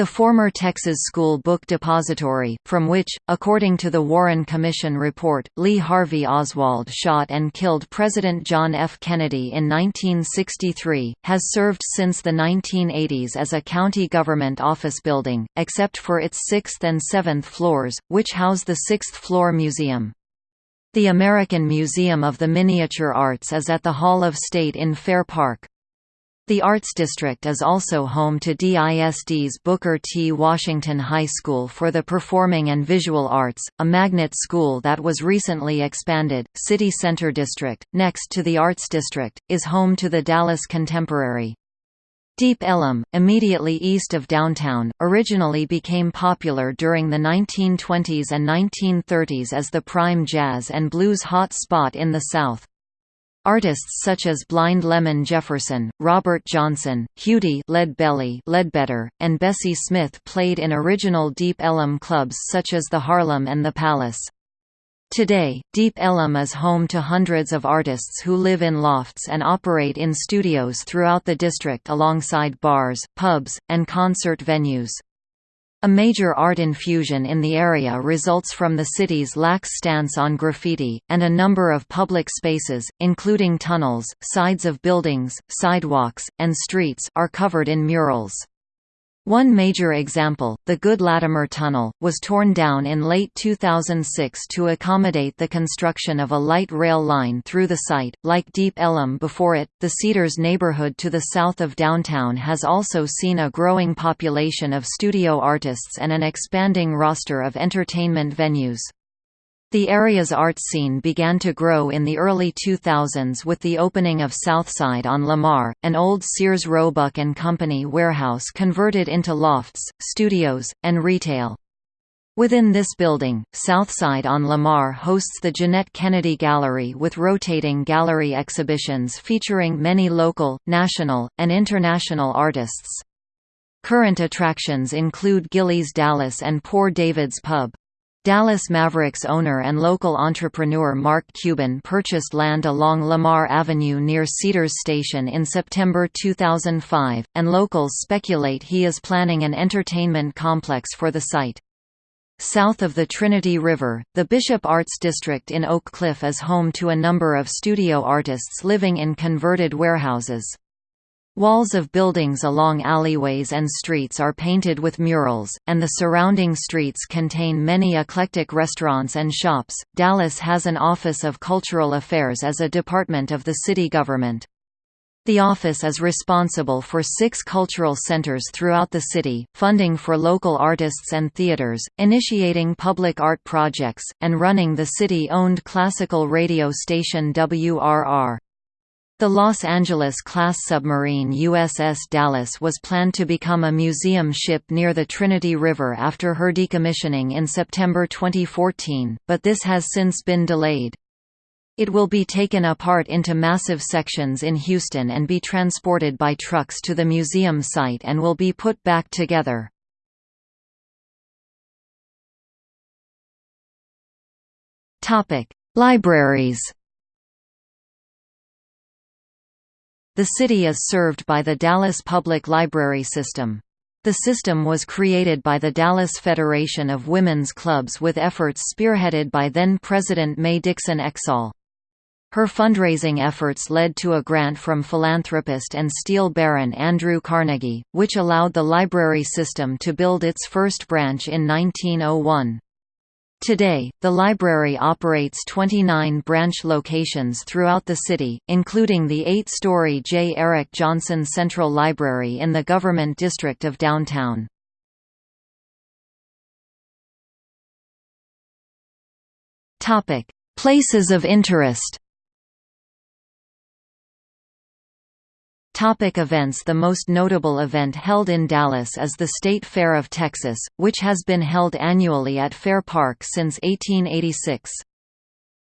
The former Texas School Book Depository, from which, according to the Warren Commission report, Lee Harvey Oswald shot and killed President John F. Kennedy in 1963, has served since the 1980s as a county government office building, except for its sixth and seventh floors, which house the sixth-floor museum. The American Museum of the Miniature Arts is at the Hall of State in Fair Park. The Arts District is also home to DISD's Booker T. Washington High School for the Performing and Visual Arts, a magnet school that was recently expanded. City Center District, next to the Arts District, is home to the Dallas Contemporary. Deep Ellum, immediately east of downtown, originally became popular during the 1920s and 1930s as the prime jazz and blues hot spot in the South. Artists such as Blind Lemon Jefferson, Robert Johnson, Huddie Leadbelly Ledbetter, and Bessie Smith played in original Deep Ellum clubs such as the Harlem and the Palace. Today, Deep Ellum is home to hundreds of artists who live in lofts and operate in studios throughout the district alongside bars, pubs, and concert venues. A major art infusion in the area results from the city's lax stance on graffiti, and a number of public spaces, including tunnels, sides of buildings, sidewalks, and streets, are covered in murals. One major example, the Good Latimer Tunnel, was torn down in late 2006 to accommodate the construction of a light rail line through the site. Like Deep Ellum before it, the Cedars neighborhood to the south of downtown has also seen a growing population of studio artists and an expanding roster of entertainment venues. The area's art scene began to grow in the early 2000s with the opening of Southside on Lamar, an old Sears Roebuck and Company warehouse converted into lofts, studios, and retail. Within this building, Southside on Lamar hosts the Jeanette Kennedy Gallery with rotating gallery exhibitions featuring many local, national, and international artists. Current attractions include Gilley's Dallas and Poor David's Pub. Dallas Mavericks owner and local entrepreneur Mark Cuban purchased land along Lamar Avenue near Cedars Station in September 2005, and locals speculate he is planning an entertainment complex for the site. South of the Trinity River, the Bishop Arts District in Oak Cliff is home to a number of studio artists living in converted warehouses. Walls of buildings along alleyways and streets are painted with murals, and the surrounding streets contain many eclectic restaurants and shops. Dallas has an Office of Cultural Affairs as a department of the city government. The office is responsible for six cultural centers throughout the city, funding for local artists and theaters, initiating public art projects, and running the city-owned classical radio station WRR. The Los Angeles-class submarine USS Dallas was planned to become a museum ship near the Trinity River after her decommissioning in September 2014, but this has since been delayed. It will be taken apart into massive sections in Houston and be transported by trucks to the museum site and will be put back together. Libraries The city is served by the Dallas Public Library System. The system was created by the Dallas Federation of Women's Clubs with efforts spearheaded by then-President May Dixon Exall. Her fundraising efforts led to a grant from philanthropist and steel baron Andrew Carnegie, which allowed the library system to build its first branch in 1901. Today, the library operates 29 branch locations throughout the city, including the eight-story J. Erik Jonsson Central Library in the government district of downtown. Places of interest Topic events The most notable event held in Dallas is the State Fair of Texas, which has been held annually at Fair Park since 1886.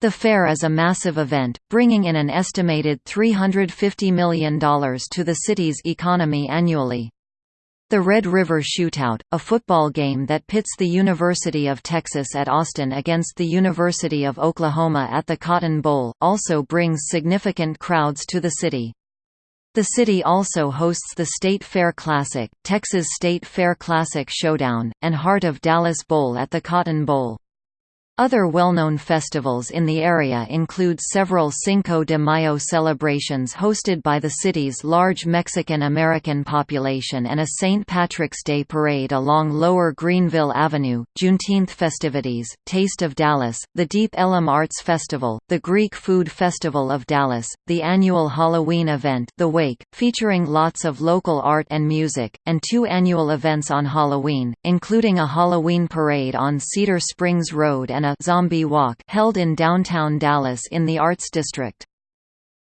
The fair is a massive event, bringing in an estimated $350 million to the city's economy annually. The Red River Shootout, a football game that pits the University of Texas at Austin against the University of Oklahoma at the Cotton Bowl, also brings significant crowds to the city. The city also hosts the State Fair Classic, Texas State Fair Classic Showdown, and Heart of Dallas Bowl at the Cotton Bowl. Other well-known festivals in the area include several Cinco de Mayo celebrations hosted by the city's large Mexican-American population and a St. Patrick's Day parade along Lower Greenville Avenue, Juneteenth festivities, Taste of Dallas, the Deep Ellum Arts Festival, the Greek Food Festival of Dallas, the annual Halloween event The Wake, featuring lots of local art and music, and two annual events on Halloween, including a Halloween parade on Cedar Springs Road and Zombie Walk held in downtown Dallas in the Arts District.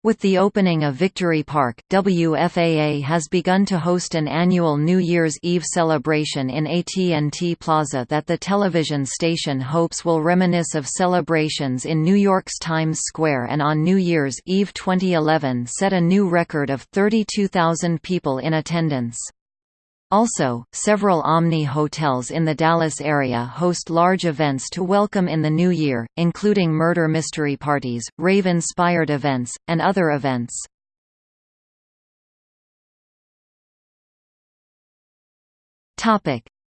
With the opening of Victory Park, WFAA has begun to host an annual New Year's Eve celebration in AT&T Plaza that the television station hopes will reminisce of celebrations in New York's Times Square and on New Year's Eve 2011 set a new record of 32,000 people in attendance. Also, several Omni hotels in the Dallas area host large events to welcome in the new year, including murder mystery parties, rave-inspired events, and other events.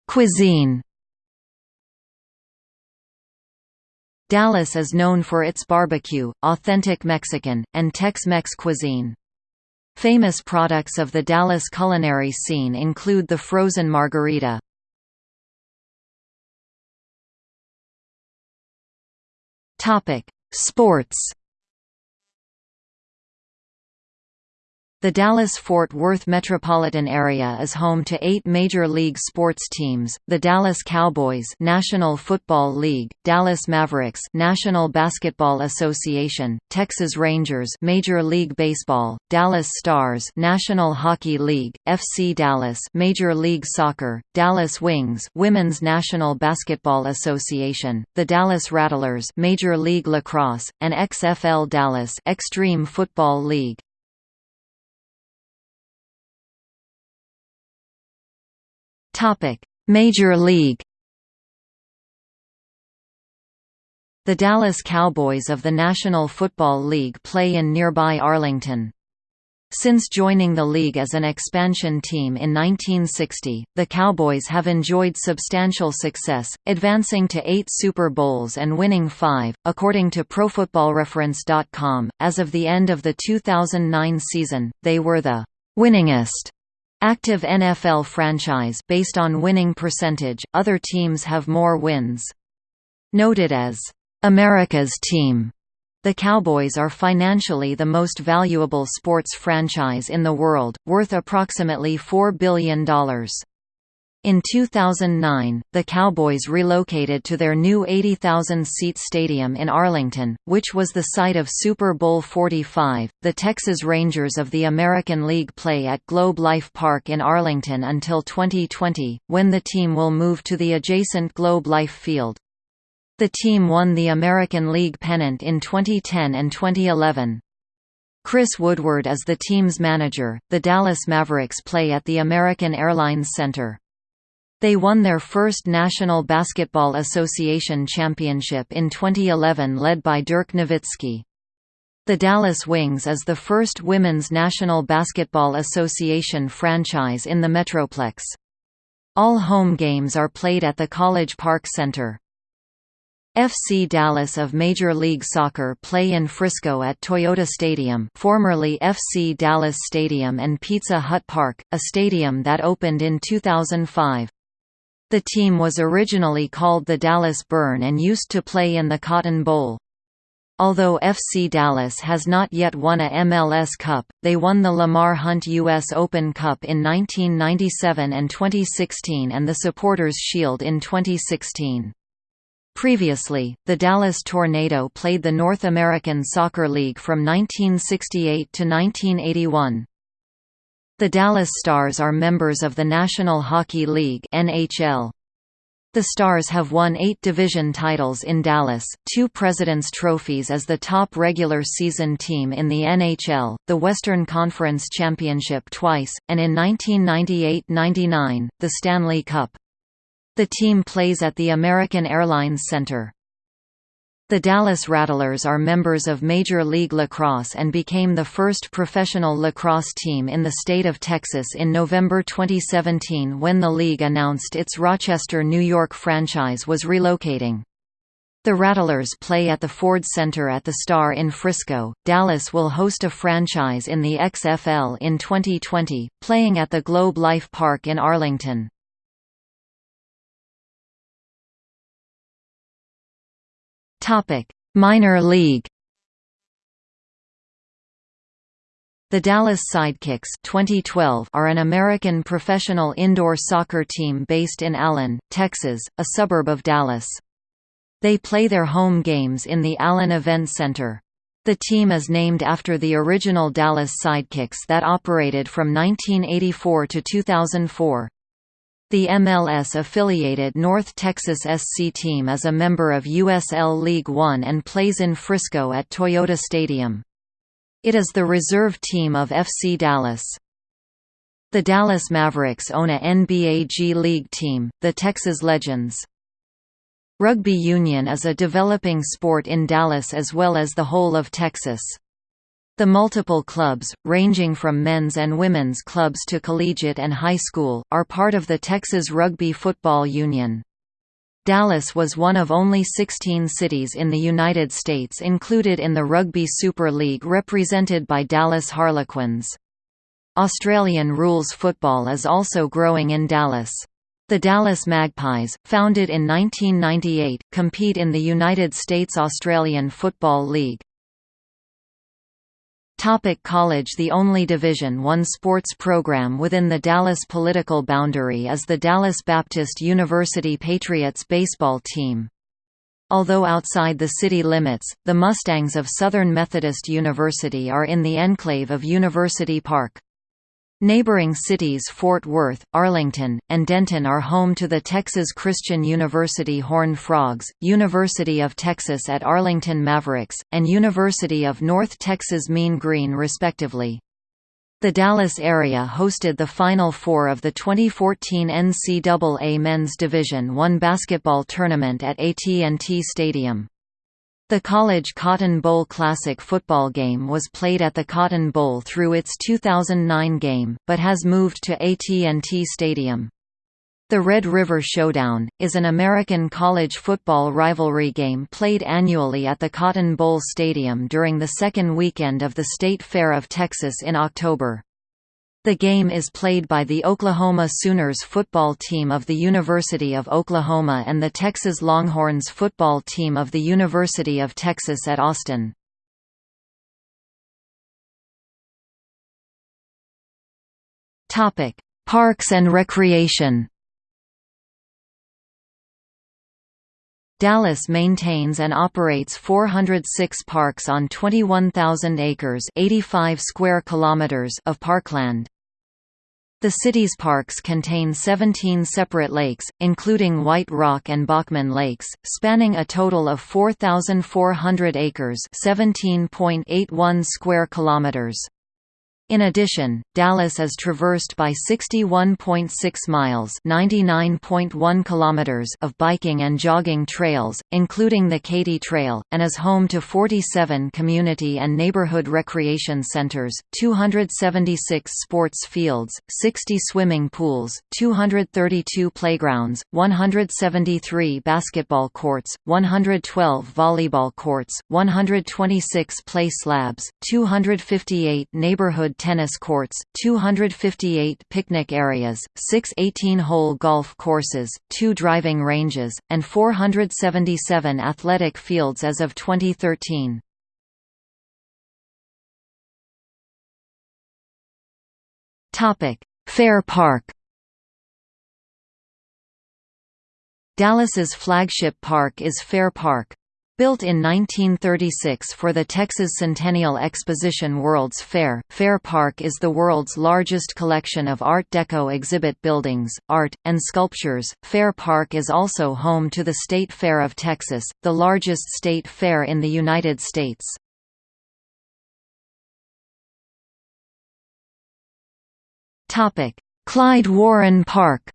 Cuisine Dallas is known for its barbecue, authentic Mexican, and Tex-Mex cuisine. Famous products of the Dallas culinary scene include the frozen margarita. Sports The Dallas-Fort Worth metropolitan area is home to eight Major League sports teams, the Dallas Cowboys National Football League, Dallas Mavericks National Basketball Association, Texas Rangers Major League Baseball, Dallas Stars National Hockey League, FC Dallas Major League Soccer, Dallas Wings Women's National Basketball Association, the Dallas Rattlers Major League Lacrosse, and XFL Dallas Extreme Football League. Topic: Major League The Dallas Cowboys of the National Football League play in nearby Arlington. Since joining the league as an expansion team in 1960, the Cowboys have enjoyed substantial success, advancing to eight Super Bowls and winning five, according to ProFootballReference.com. As of the end of the 2009 season, they were the winningest active NFL franchise based on winning percentage. Other teams have more wins. Noted as America's team the Cowboys are financially the most valuable sports franchise in the world, worth approximately $4 billion. In 2009, the Cowboys relocated to their new 80,000-seat stadium in Arlington, which was the site of Super Bowl 45. The Texas Rangers of the American League play at Globe Life Park in Arlington until 2020, when the team will move to the adjacent Globe Life Field. The team won the American League pennant in 2010 and 2011. Chris Woodward is the team's manager. The Dallas Mavericks play at the American Airlines Center. They won their first National Basketball Association championship in 2011 led by Dirk Nowitzki. The Dallas Wings is the first Women's National Basketball Association franchise in the Metroplex. All home games are played at the College Park Center. FC Dallas of Major League Soccer play in Frisco at Toyota Stadium formerly FC Dallas Stadium and Pizza Hut Park, a stadium that opened in 2005. The team was originally called the Dallas Burn and used to play in the Cotton Bowl. Although FC Dallas has not yet won a MLS Cup, they won the Lamar Hunt U.S. Open Cup in 1997 and 2016 and the Supporters Shield in 2016. Previously, the Dallas Tornado played the North American Soccer League from 1968 to 1981. The Dallas Stars are members of the National Hockey League NHL. The Stars have won eight division titles in Dallas, two President's Trophies as the top regular season team in the NHL, the Western Conference Championship twice, and in 1998–99, the Stanley Cup. The team plays at the American Airlines Center. The Dallas Rattlers are members of Major League Lacrosse and became the first professional lacrosse team in the state of Texas in November 2017 when the league announced its Rochester, New York franchise was relocating. The Rattlers play at the Ford Center at the Star in Frisco. Dallas will host a franchise in the XFL in 2020, playing at the Globe Life Park in Arlington. Topic: Minor League. The Dallas Sidekicks 2012 are an American professional indoor soccer team based in Allen, Texas, a suburb of Dallas. They play their home games in the Allen Event Center. The team is named after the original Dallas Sidekicks that operated from 1984 to 2004. The MLS-affiliated North Texas SC team is a member of USL League One and plays in Frisco at Toyota Stadium. It is the reserve team of FC Dallas. The Dallas Mavericks own a NBA G League team, the Texas Legends. Rugby union is a developing sport in Dallas as well as the whole of Texas. The multiple clubs, ranging from men's and women's clubs to collegiate and high school, are part of the Texas Rugby Football Union. Dallas was one of only 16 cities in the United States included in the Rugby Super League represented by Dallas Harlequins. Australian rules football is also growing in Dallas. The Dallas Magpies, founded in 1998, compete in the United States Australian Football League. Topic college The only Division I sports program within the Dallas political boundary is the Dallas Baptist University Patriots baseball team. Although outside the city limits, the Mustangs of Southern Methodist University are in the enclave of University Park. Neighboring cities Fort Worth, Arlington, and Denton are home to the Texas Christian University Horned Frogs, University of Texas at Arlington Mavericks, and University of North Texas Mean Green respectively. The Dallas area hosted the Final Four of the 2014 NCAA Men's Division I basketball tournament at AT&T Stadium. The College Cotton Bowl Classic football game was played at the Cotton Bowl through its 2009 game, but has moved to AT&T Stadium. The Red River Showdown, is an American college football rivalry game played annually at the Cotton Bowl Stadium during the second weekend of the State Fair of Texas in October. The game is played by the Oklahoma Sooners football team of the University of Oklahoma and the Texas Longhorns football team of the University of Texas at Austin. Topic: Parks and recreation Dallas maintains and operates 406 parks on 21,000 acres 85 square kilometers of parkland. The city's parks contain 17 separate lakes, including White Rock and Bachman Lakes, spanning a total of 4,400 acres 17.81 square kilometers. In addition, Dallas is traversed by 61.6 miles (99.1 kilometers) of biking and jogging trails, including the Katy Trail, and is home to 47 community and neighborhood recreation centers, 276 sports fields, 60 swimming pools, 232 playgrounds, 173 basketball courts, 112 volleyball courts, 126 play slabs, 258 neighborhood tennis courts, 258 picnic areas, six 18-hole golf courses, two driving ranges, and 477 athletic fields as of 2013. Fair Park Dallas's flagship park is Fair Park. Built in 1936 for the Texas Centennial Exposition World's Fair, Fair Park is the world's largest collection of Art Deco exhibit buildings, art, and sculptures. Fair Park is also home to the State Fair of Texas, the largest state fair in the United States. Clyde Warren Park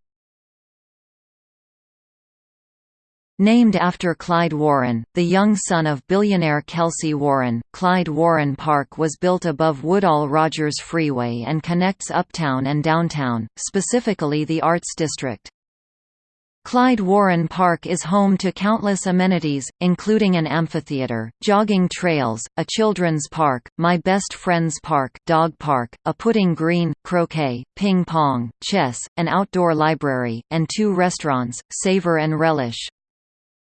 Named after Clyde Warren, the young son of billionaire Kelcy Warren, Clyde Warren Park was built above Woodall Rodgers Freeway and connects uptown and downtown, specifically the Arts District. Clyde Warren Park is home to countless amenities, including an amphitheater, jogging trails, a children's park, My Best Friend's Park, dog park, a putting green, croquet, ping pong, chess, an outdoor library, and two restaurants, Savor and Relish.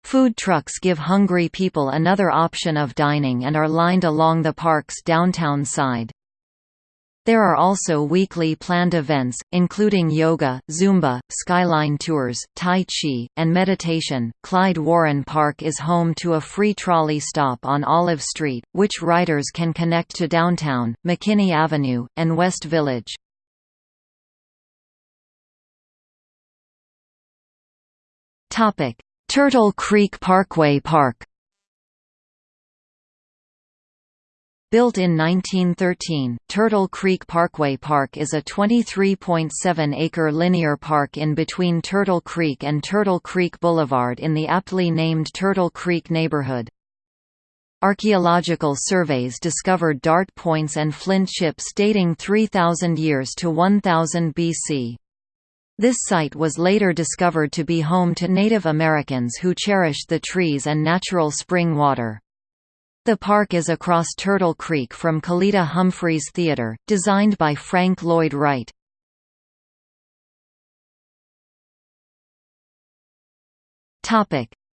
Food trucks give hungry people another option of dining and are lined along the park's downtown side. There are also weekly planned events, including yoga, Zumba, skyline tours, Tai Chi, and meditation. Clyde Warren Park is home to a free trolley stop on Olive Street, which riders can connect to downtown, McKinney Avenue, and West Village. Turtle Creek Parkway Park Built in 1913, Turtle Creek Parkway Park is a 23.7-acre linear park in between Turtle Creek and Turtle Creek Boulevard in the aptly named Turtle Creek neighborhood. Archaeological surveys discovered dart points and flint chips dating 3,000 years to 1000 BC. This site was later discovered to be home to Native Americans who cherished the trees and natural spring water. The park is across Turtle Creek from Kalita Humphreys Theatre, designed by Frank Lloyd Wright.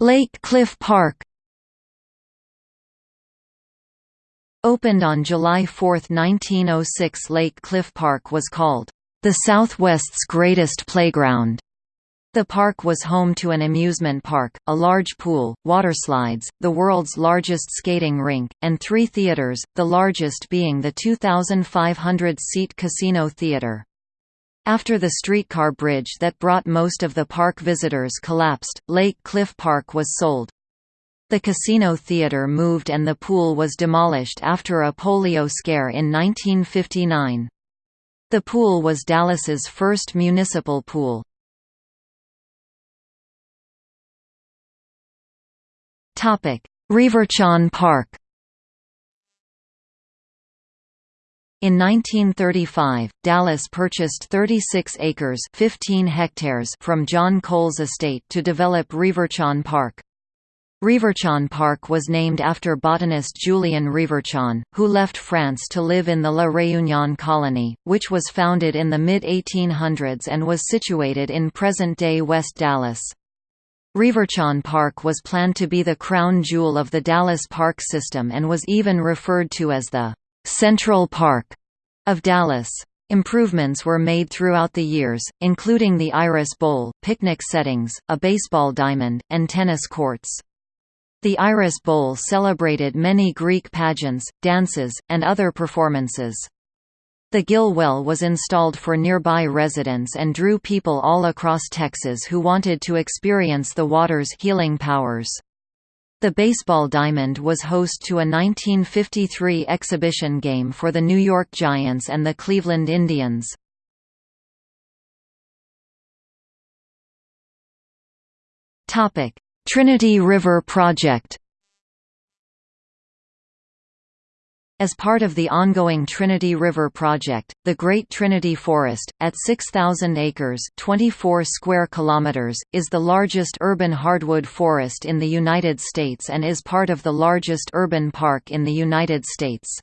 Lake Cliff Park Opened on July 4, 1906 Lake Cliff Park was called the Southwest's greatest playground. The park was home to an amusement park, a large pool, water slides, the world's largest skating rink, and three theaters, the largest being the 2,500-seat Casino Theater. After the streetcar bridge that brought most of the park visitors collapsed, Lake Cliff Park was sold. The Casino Theater moved and the pool was demolished after a polio scare in 1959. The pool was Dallas's first municipal pool. Reverchon Park In 1935, Dallas purchased 36 acres 15 hectares from John Coles estate to develop Reverchon Park. Reverchon Park was named after botanist Julien Reverchon, who left France to live in the La Réunion colony, which was founded in the mid-1800s and was situated in present-day West Dallas. Reverchon Park was planned to be the crown jewel of the Dallas Park system and was even referred to as the Central Park of Dallas. Improvements were made throughout the years, including the Iris Bowl, picnic settings, a baseball diamond, and tennis courts. The Iris Bowl celebrated many Greek pageants, dances, and other performances. The Gill Well was installed for nearby residents and drew people all across Texas who wanted to experience the water's healing powers. The baseball diamond was host to a 1953 exhibition game for the New York Giants and the Cleveland Indians. Trinity River Project As part of the ongoing Trinity River Project, the Great Trinity Forest, at 6,000 acres 24 square kilometers, is the largest urban hardwood forest in the United States and is part of the largest urban park in the United States.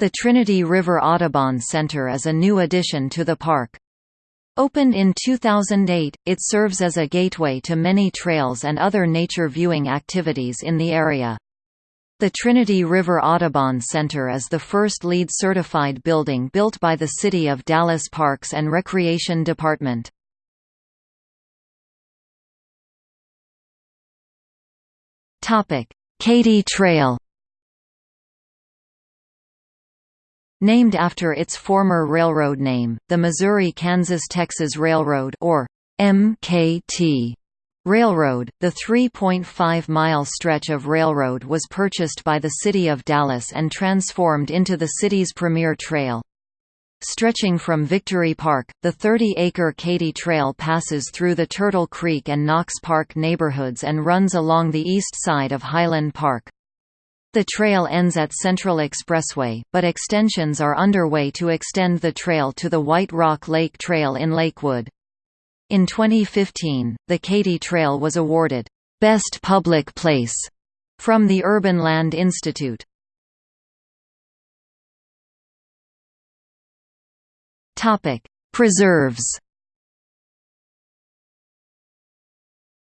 The Trinity River Audubon Center is a new addition to the park. Opened in 2008, it serves as a gateway to many trails and other nature viewing activities in the area. The Trinity River Audubon Center is the first LEED certified building built by the City of Dallas Parks and Recreation Department. Katy Trail Named after its former railroad name, the Missouri-Kansas-Texas Railroad or MKT Railroad, the 3.5-mile stretch of railroad was purchased by the City of Dallas and transformed into the city's premier trail. Stretching from Victory Park, the 30-acre Katy Trail passes through the Turtle Creek and Knox Park neighborhoods and runs along the east side of Highland Park. The trail ends at Central Expressway, but extensions are underway to extend the trail to the White Rock Lake Trail in Lakewood. In 2015, the Katy Trail was awarded, "'Best Public Place' from the Urban Land Institute. Preserves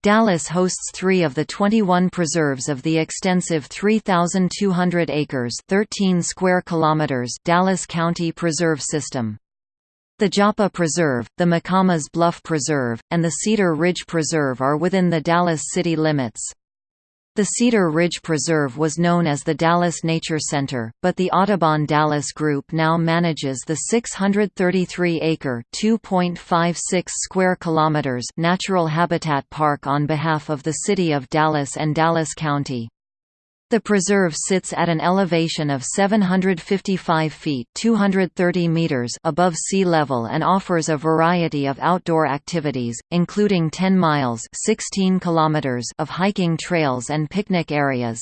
Dallas hosts three of the 21 preserves of the extensive 3,200 acres 13 square kilometers Dallas County Preserve System. The Joppa Preserve, the McComas Bluff Preserve, and the Cedar Ridge Preserve are within the Dallas city limits. The Cedar Ridge Preserve was known as the Dallas Nature Center, but the Audubon Dallas Group now manages the 633-acre (2.56 square kilometers) natural habitat park on behalf of the City of Dallas and Dallas County. The preserve sits at an elevation of 755 feet 230 meters above sea level and offers a variety of outdoor activities, including 10 miles 16 kilometers of hiking trails and picnic areas.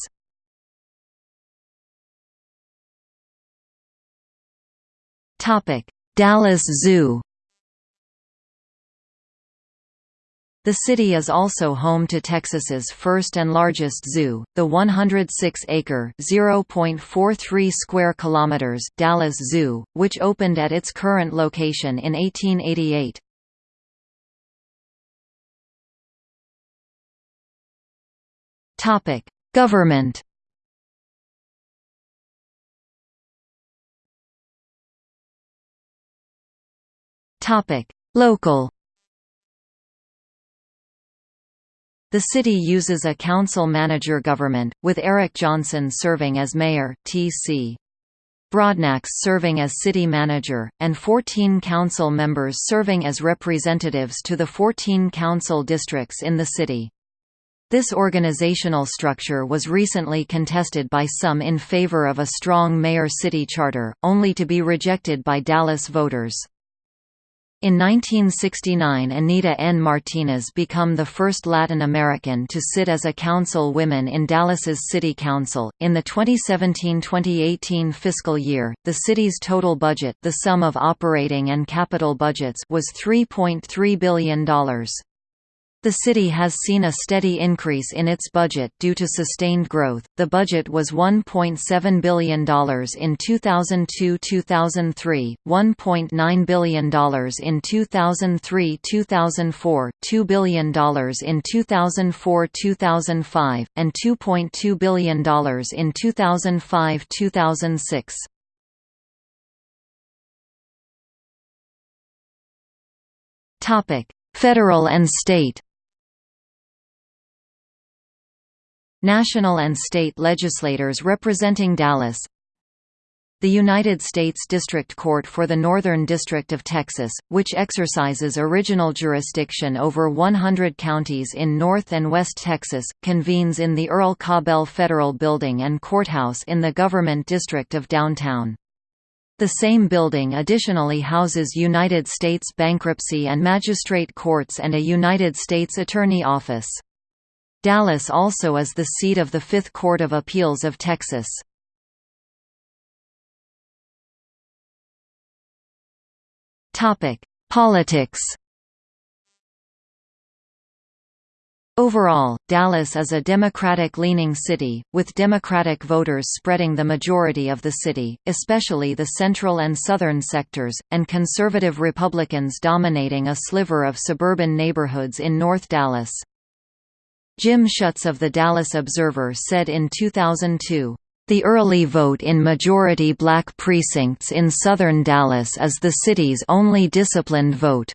Dallas Zoo The city is also home to Texas's first and largest zoo, the 106-acre (0.43 square kilometers) Dallas Zoo, which opened at its current location in 1888. Topic: Government. Topic: Local. The city uses a council-manager government, with Eric Johnson serving as mayor TC. Broadnax serving as city manager, and 14 council members serving as representatives to the 14 council districts in the city. This organizational structure was recently contested by some in favor of a strong mayor-city charter, only to be rejected by Dallas voters. In 1969 Anita N. Martinez became the first Latin American to sit as a council woman in Dallas's City Council. In the 2017-2018 fiscal year, the city's total budget, the sum of operating and capital budgets, was $3.3 billion. The city has seen a steady increase in its budget due to sustained growth. The budget was $1.7 billion in 2002-2003, $1.9 billion in 2003-2004, $2 billion in 2004-2005, and $2.2 billion in 2005-2006. Topic: Federal and state National and state legislators representing Dallas the United States District Court for the Northern District of Texas, which exercises original jurisdiction over 100 counties in North and West Texas, convenes in the Earl Cabell Federal Building and Courthouse in the Government District of Downtown. The same building additionally houses United States Bankruptcy and Magistrate Courts and a United States Attorney Office. Dallas also is the seat of the Fifth Court of Appeals of Texas. Politics Overall, Dallas is a Democratic-leaning city, with Democratic voters spreading the majority of the city, especially the central and southern sectors, and conservative Republicans dominating a sliver of suburban neighborhoods in North Dallas. Jim Schutz of the Dallas Observer said in 2002, "...the early vote in majority black precincts in southern Dallas is the city's only disciplined vote.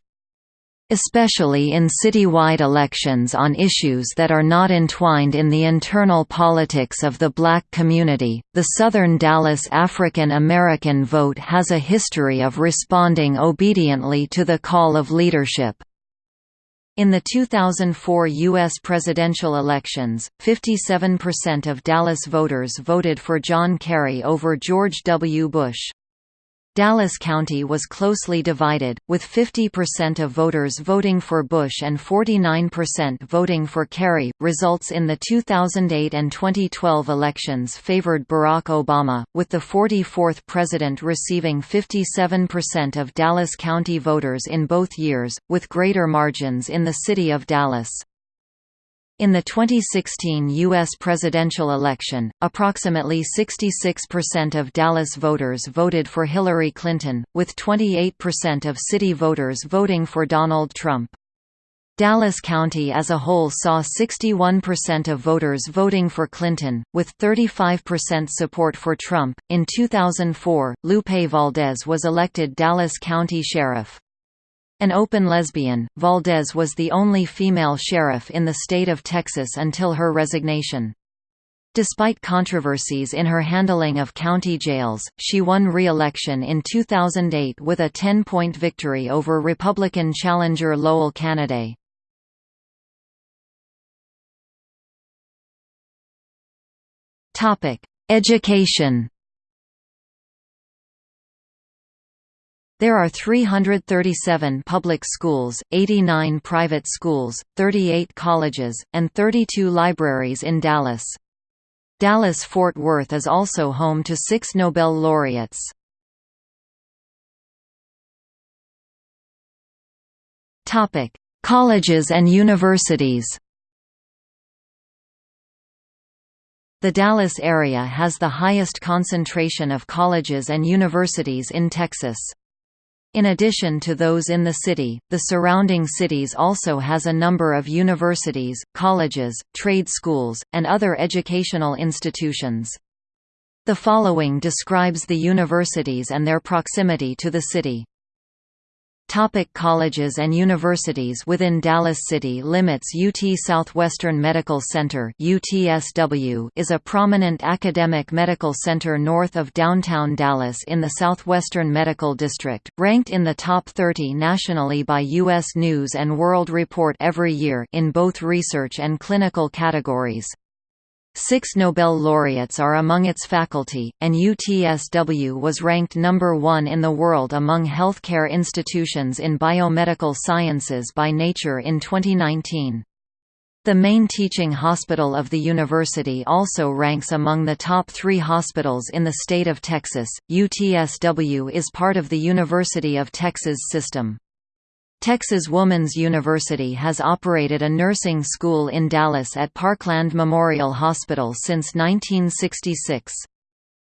Especially in citywide elections on issues that are not entwined in the internal politics of the black community, the Southern Dallas African American vote has a history of responding obediently to the call of leadership." In the 2004 U.S. presidential elections, 57% of Dallas voters voted for John Kerry over George W. Bush. Dallas County was closely divided, with 50% of voters voting for Bush and 49% voting for Kerry. Results in the 2008 and 2012 elections favored Barack Obama, with the 44th president receiving 57% of Dallas County voters in both years, with greater margins in the city of Dallas. In the 2016 U.S. presidential election, approximately 66% of Dallas voters voted for Hillary Clinton, with 28% of city voters voting for Donald Trump. Dallas County as a whole saw 61% of voters voting for Clinton, with 35% support for Trump. In 2004, Lupe Valdez was elected Dallas County Sheriff. An open lesbian, Valdez was the only female sheriff in the state of Texas until her resignation. Despite controversies in her handling of county jails, she won re-election in 2008 with a 10-point victory over Republican challenger Lowell Cannaday. Education There are 337 public schools, 89 private schools, 38 colleges, and 32 libraries in Dallas. Dallas-Fort Worth is also home to six Nobel laureates. Colleges and universities The Dallas area has the highest concentration of colleges and universities in Texas. In addition to those in the city, the surrounding cities also has a number of universities, colleges, trade schools, and other educational institutions. The following describes the universities and their proximity to the city. Topic colleges and universities Within Dallas city limits UT Southwestern Medical Center UTSW is a prominent academic medical center north of downtown Dallas in the Southwestern Medical District, ranked in the top 30 nationally by U.S. News & World Report every year in both research and clinical categories. Six Nobel laureates are among its faculty, and UTSW was ranked number one in the world among healthcare institutions in biomedical sciences by Nature in 2019. The main teaching hospital of the university also ranks among the top three hospitals in the state of Texas. UTSW is part of the University of Texas system. Texas Woman's University has operated a nursing school in Dallas at Parkland Memorial Hospital since 1966.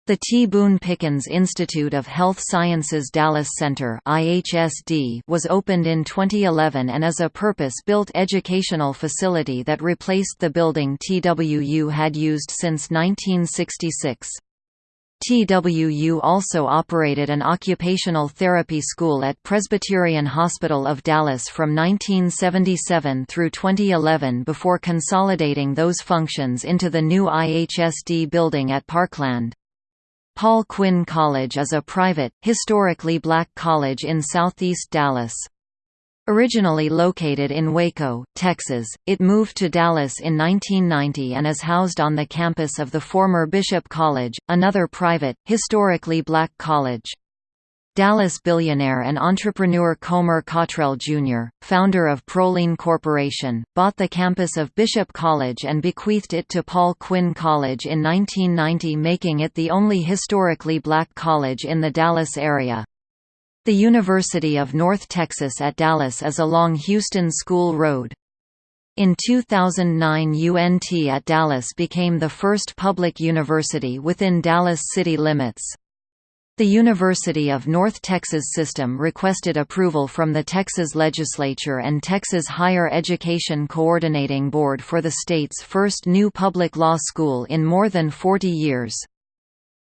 The T. Boone Pickens Institute of Health Sciences Dallas Center was opened in 2011 and is a purpose-built educational facility that replaced the building TWU had used since 1966. TWU also operated an occupational therapy school at Presbyterian Hospital of Dallas from 1977 through 2011 before consolidating those functions into the new IHSD building at Parkland. Paul Quinn College is a private, historically black college in southeast Dallas. Originally located in Waco, Texas, it moved to Dallas in 1990 and is housed on the campus of the former Bishop College, another private, historically black college. Dallas billionaire and entrepreneur Comer Cottrell Jr., founder of Proline Corporation, bought the campus of Bishop College and bequeathed it to Paul Quinn College in 1990 making it the only historically black college in the Dallas area. The University of North Texas at Dallas is along Houston School Road. In 2009 UNT at Dallas became the first public university within Dallas city limits. The University of North Texas system requested approval from the Texas legislature and Texas Higher Education Coordinating Board for the state's first new public law school in more than 40 years.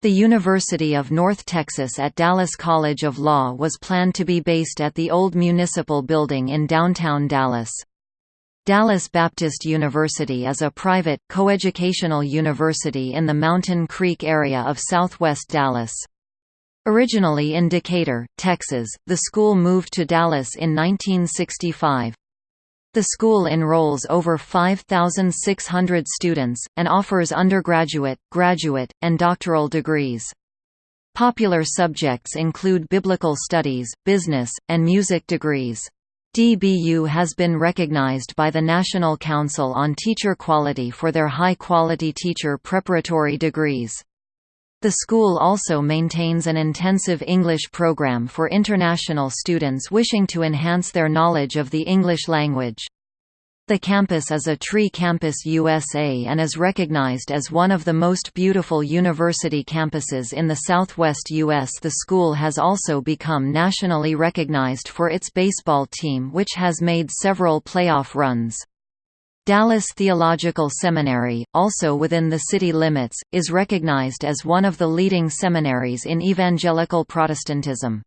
The University of North Texas at Dallas College of Law was planned to be based at the old municipal building in downtown Dallas. Dallas Baptist University is a private, coeducational university in the Mountain Creek area of southwest Dallas. Originally in Decatur, Texas, the school moved to Dallas in 1965. The school enrolls over 5,600 students, and offers undergraduate, graduate, and doctoral degrees. Popular subjects include biblical studies, business, and music degrees. DBU has been recognized by the National Council on Teacher Quality for their high-quality teacher preparatory degrees. The school also maintains an intensive English program for international students wishing to enhance their knowledge of the English language. The campus is a Tree Campus USA and is recognized as one of the most beautiful university campuses in the southwest U.S. The school has also become nationally recognized for its baseball team which has made several playoff runs. Dallas Theological Seminary, also within the city limits, is recognized as one of the leading seminaries in evangelical Protestantism.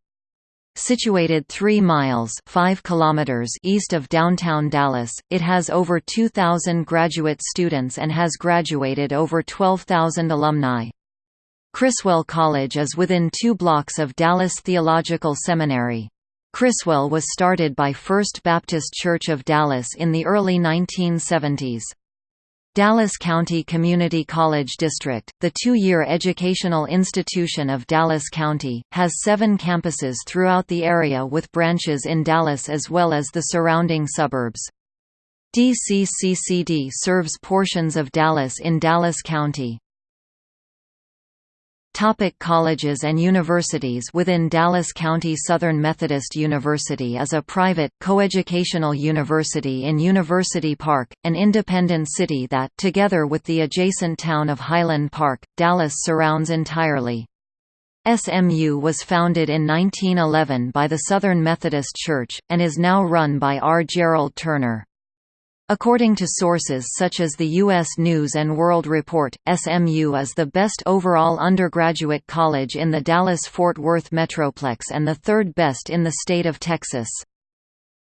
Situated 3 miles 5 kilometers east of downtown Dallas, it has over 2,000 graduate students and has graduated over 12,000 alumni. Criswell College is within two blocks of Dallas Theological Seminary. Criswell was started by First Baptist Church of Dallas in the early 1970s. Dallas County Community College District, the two-year educational institution of Dallas County, has seven campuses throughout the area with branches in Dallas as well as the surrounding suburbs. DCCCD serves portions of Dallas in Dallas County. Topic colleges and universities Within Dallas County Southern Methodist University is a private, coeducational university in University Park, an independent city that together with the adjacent town of Highland Park, Dallas surrounds entirely. SMU was founded in 1911 by the Southern Methodist Church, and is now run by R. Gerald Turner. According to sources such as the U.S. News & World Report, SMU is the best overall undergraduate college in the Dallas-Fort Worth Metroplex and the third best in the state of Texas.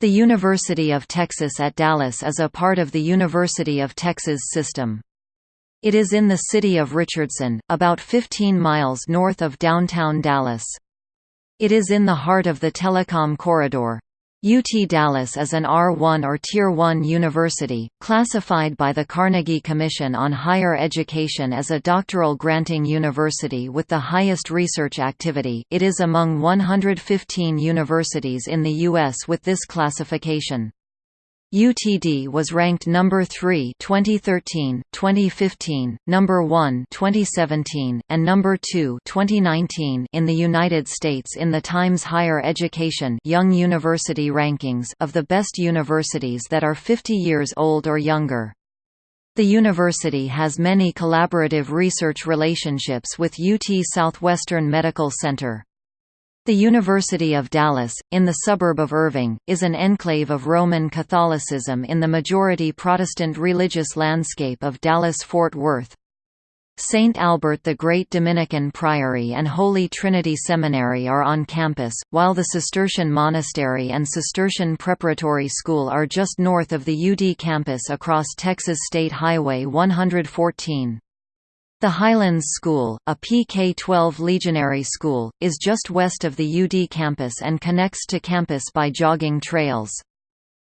The University of Texas at Dallas is a part of the University of Texas system. It is in the city of Richardson, about 15 miles north of downtown Dallas. It is in the heart of the Telecom Corridor. UT Dallas is an R1 or Tier 1 university, classified by the Carnegie Commission on Higher Education as a doctoral granting university with the highest research activity. It is among 115 universities in the U.S. with this classification. UTD was ranked number 3 2013, 2015, number 1 2017, and number 2 2019 in the United States in the Times Higher Education Young University Rankings of the best universities that are 50 years old or younger. The university has many collaborative research relationships with UT Southwestern Medical Center. The University of Dallas, in the suburb of Irving, is an enclave of Roman Catholicism in the majority Protestant religious landscape of Dallas-Fort Worth. St. Albert the Great Dominican Priory and Holy Trinity Seminary are on campus, while the Cistercian Monastery and Cistercian Preparatory School are just north of the UD campus across Texas State Highway 114. The Highlands School, a PK-12 legionary school, is just west of the UD campus and connects to campus by jogging trails.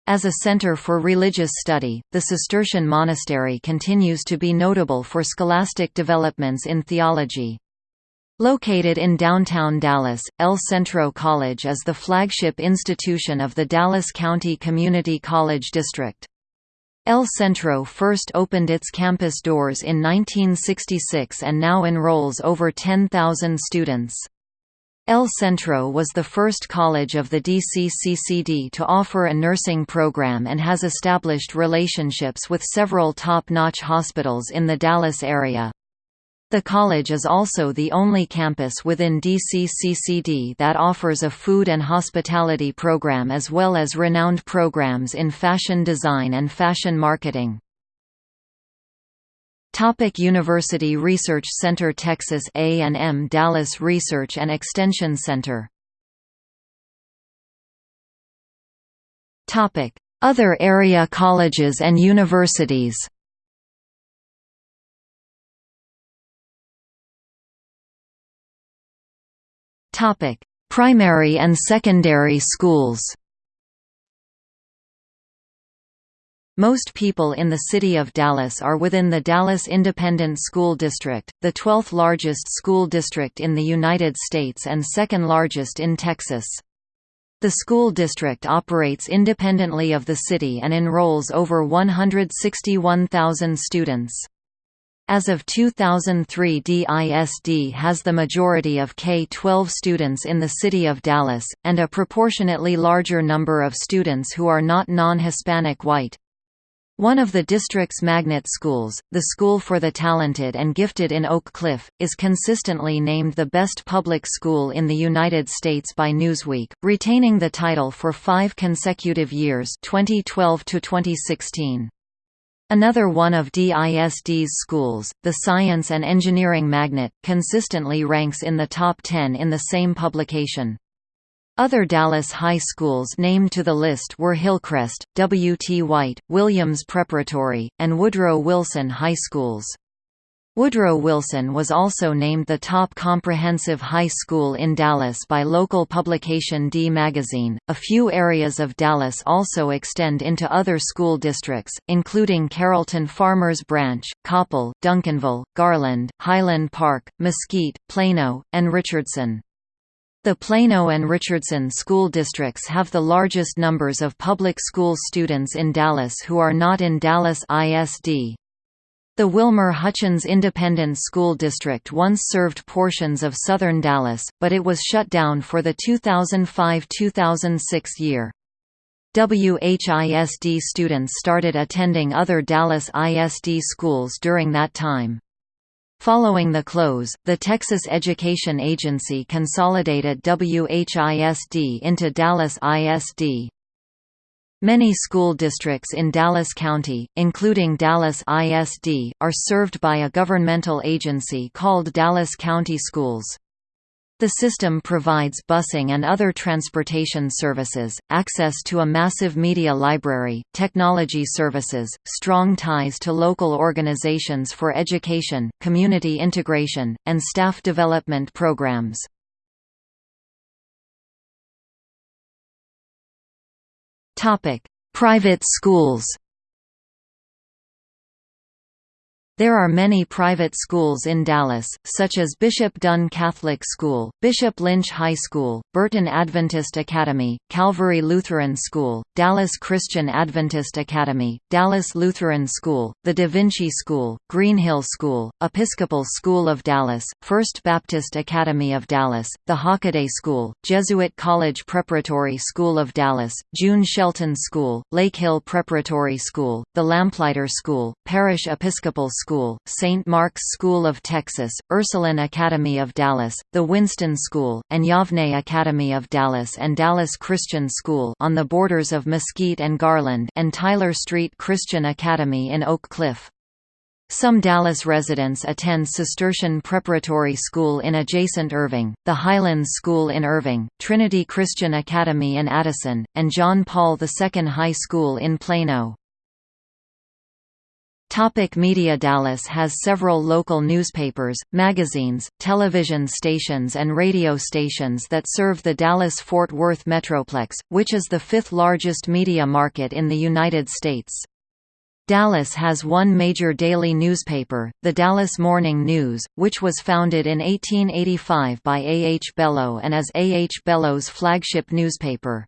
As a center for religious study, the Cistercian monastery continues to be notable for scholastic developments in theology. Located in downtown Dallas, El Centro College is the flagship institution of the Dallas County Community College District. El Centro first opened its campus doors in 1966 and now enrolls over 10,000 students. El Centro was the first college of the DCCCD to offer a nursing program and has established relationships with several top-notch hospitals in the Dallas area. The college is also the only campus within DCCCD that offers a food and hospitality program as well as renowned programs in fashion design and fashion marketing. Topic University Research Center Texas A&M Dallas Research and Extension Center Topic Other area colleges and universities Topic: Primary and secondary schools. Most people in the city of Dallas are within the Dallas Independent School District, the 12th largest school district in the United States and second largest in Texas. The school district operates independently of the city and enrolls over 161,000 students. As of 2003 DISD has the majority of K-12 students in the city of Dallas, and a proportionately larger number of students who are not non-Hispanic white. One of the district's magnet schools, the School for the Talented and Gifted in Oak Cliff, is consistently named the best public school in the United States by Newsweek, retaining the title for five consecutive years 2012 to 2016. Another one of DISD's schools, the Science and Engineering Magnet, consistently ranks in the top 10 in the same publication. Other Dallas high schools named to the list were Hillcrest, W. T. White, Williams Preparatory, and Woodrow Wilson High Schools. Woodrow Wilson was also named the top comprehensive high school in Dallas by local publication D Magazine. A few areas of Dallas also extend into other school districts, including Carrollton Farmers Branch, Coppell, Duncanville, Garland, Highland Park, Mesquite, Plano, and Richardson. The Plano and Richardson school districts have the largest numbers of public school students in Dallas who are not in Dallas ISD. The Wilmer Hutchins Independent School District once served portions of southern Dallas, but it was shut down for the 2005–2006 year. WHISD students started attending other Dallas ISD schools during that time. Following the close, the Texas Education Agency consolidated WHISD into Dallas ISD. Many school districts in Dallas County, including Dallas ISD, are served by a governmental agency called Dallas County Schools. The system provides busing and other transportation services, access to a massive media library, technology services, strong ties to local organizations for education, community integration, and staff development programs. Private schools There are many private schools in Dallas, such as Bishop Dunne Catholic School, Bishop Lynch High School, Burton Adventist Academy, Calvary Lutheran School, Dallas Christian Adventist Academy, Dallas Lutheran School, the Da Vinci School, Greenhill School, Episcopal School of Dallas, First Baptist Academy of Dallas, the Hockaday School, Jesuit College Preparatory School of Dallas, June Shelton School, Lake Hill Preparatory School, the Lamplighter School, Parish Episcopal School School, St. Mark's School of Texas, Ursuline Academy of Dallas, the Winston School, and Yavneh Academy of Dallas and Dallas Christian School on the borders of Mesquite and Garland and Tyler Street Christian Academy in Oak Cliff. Some Dallas residents attend Cistercian Preparatory School in adjacent Irving, the Highlands School in Irving, Trinity Christian Academy in Addison, and John Paul II High School in Plano. Topic media Dallas has several local newspapers, magazines, television stations and radio stations that serve the Dallas-Fort Worth Metroplex, which is the fifth largest media market in the United States. Dallas has one major daily newspaper, the Dallas Morning News, which was founded in 1885 by A. H. Belo and is A. H. Belo's flagship newspaper.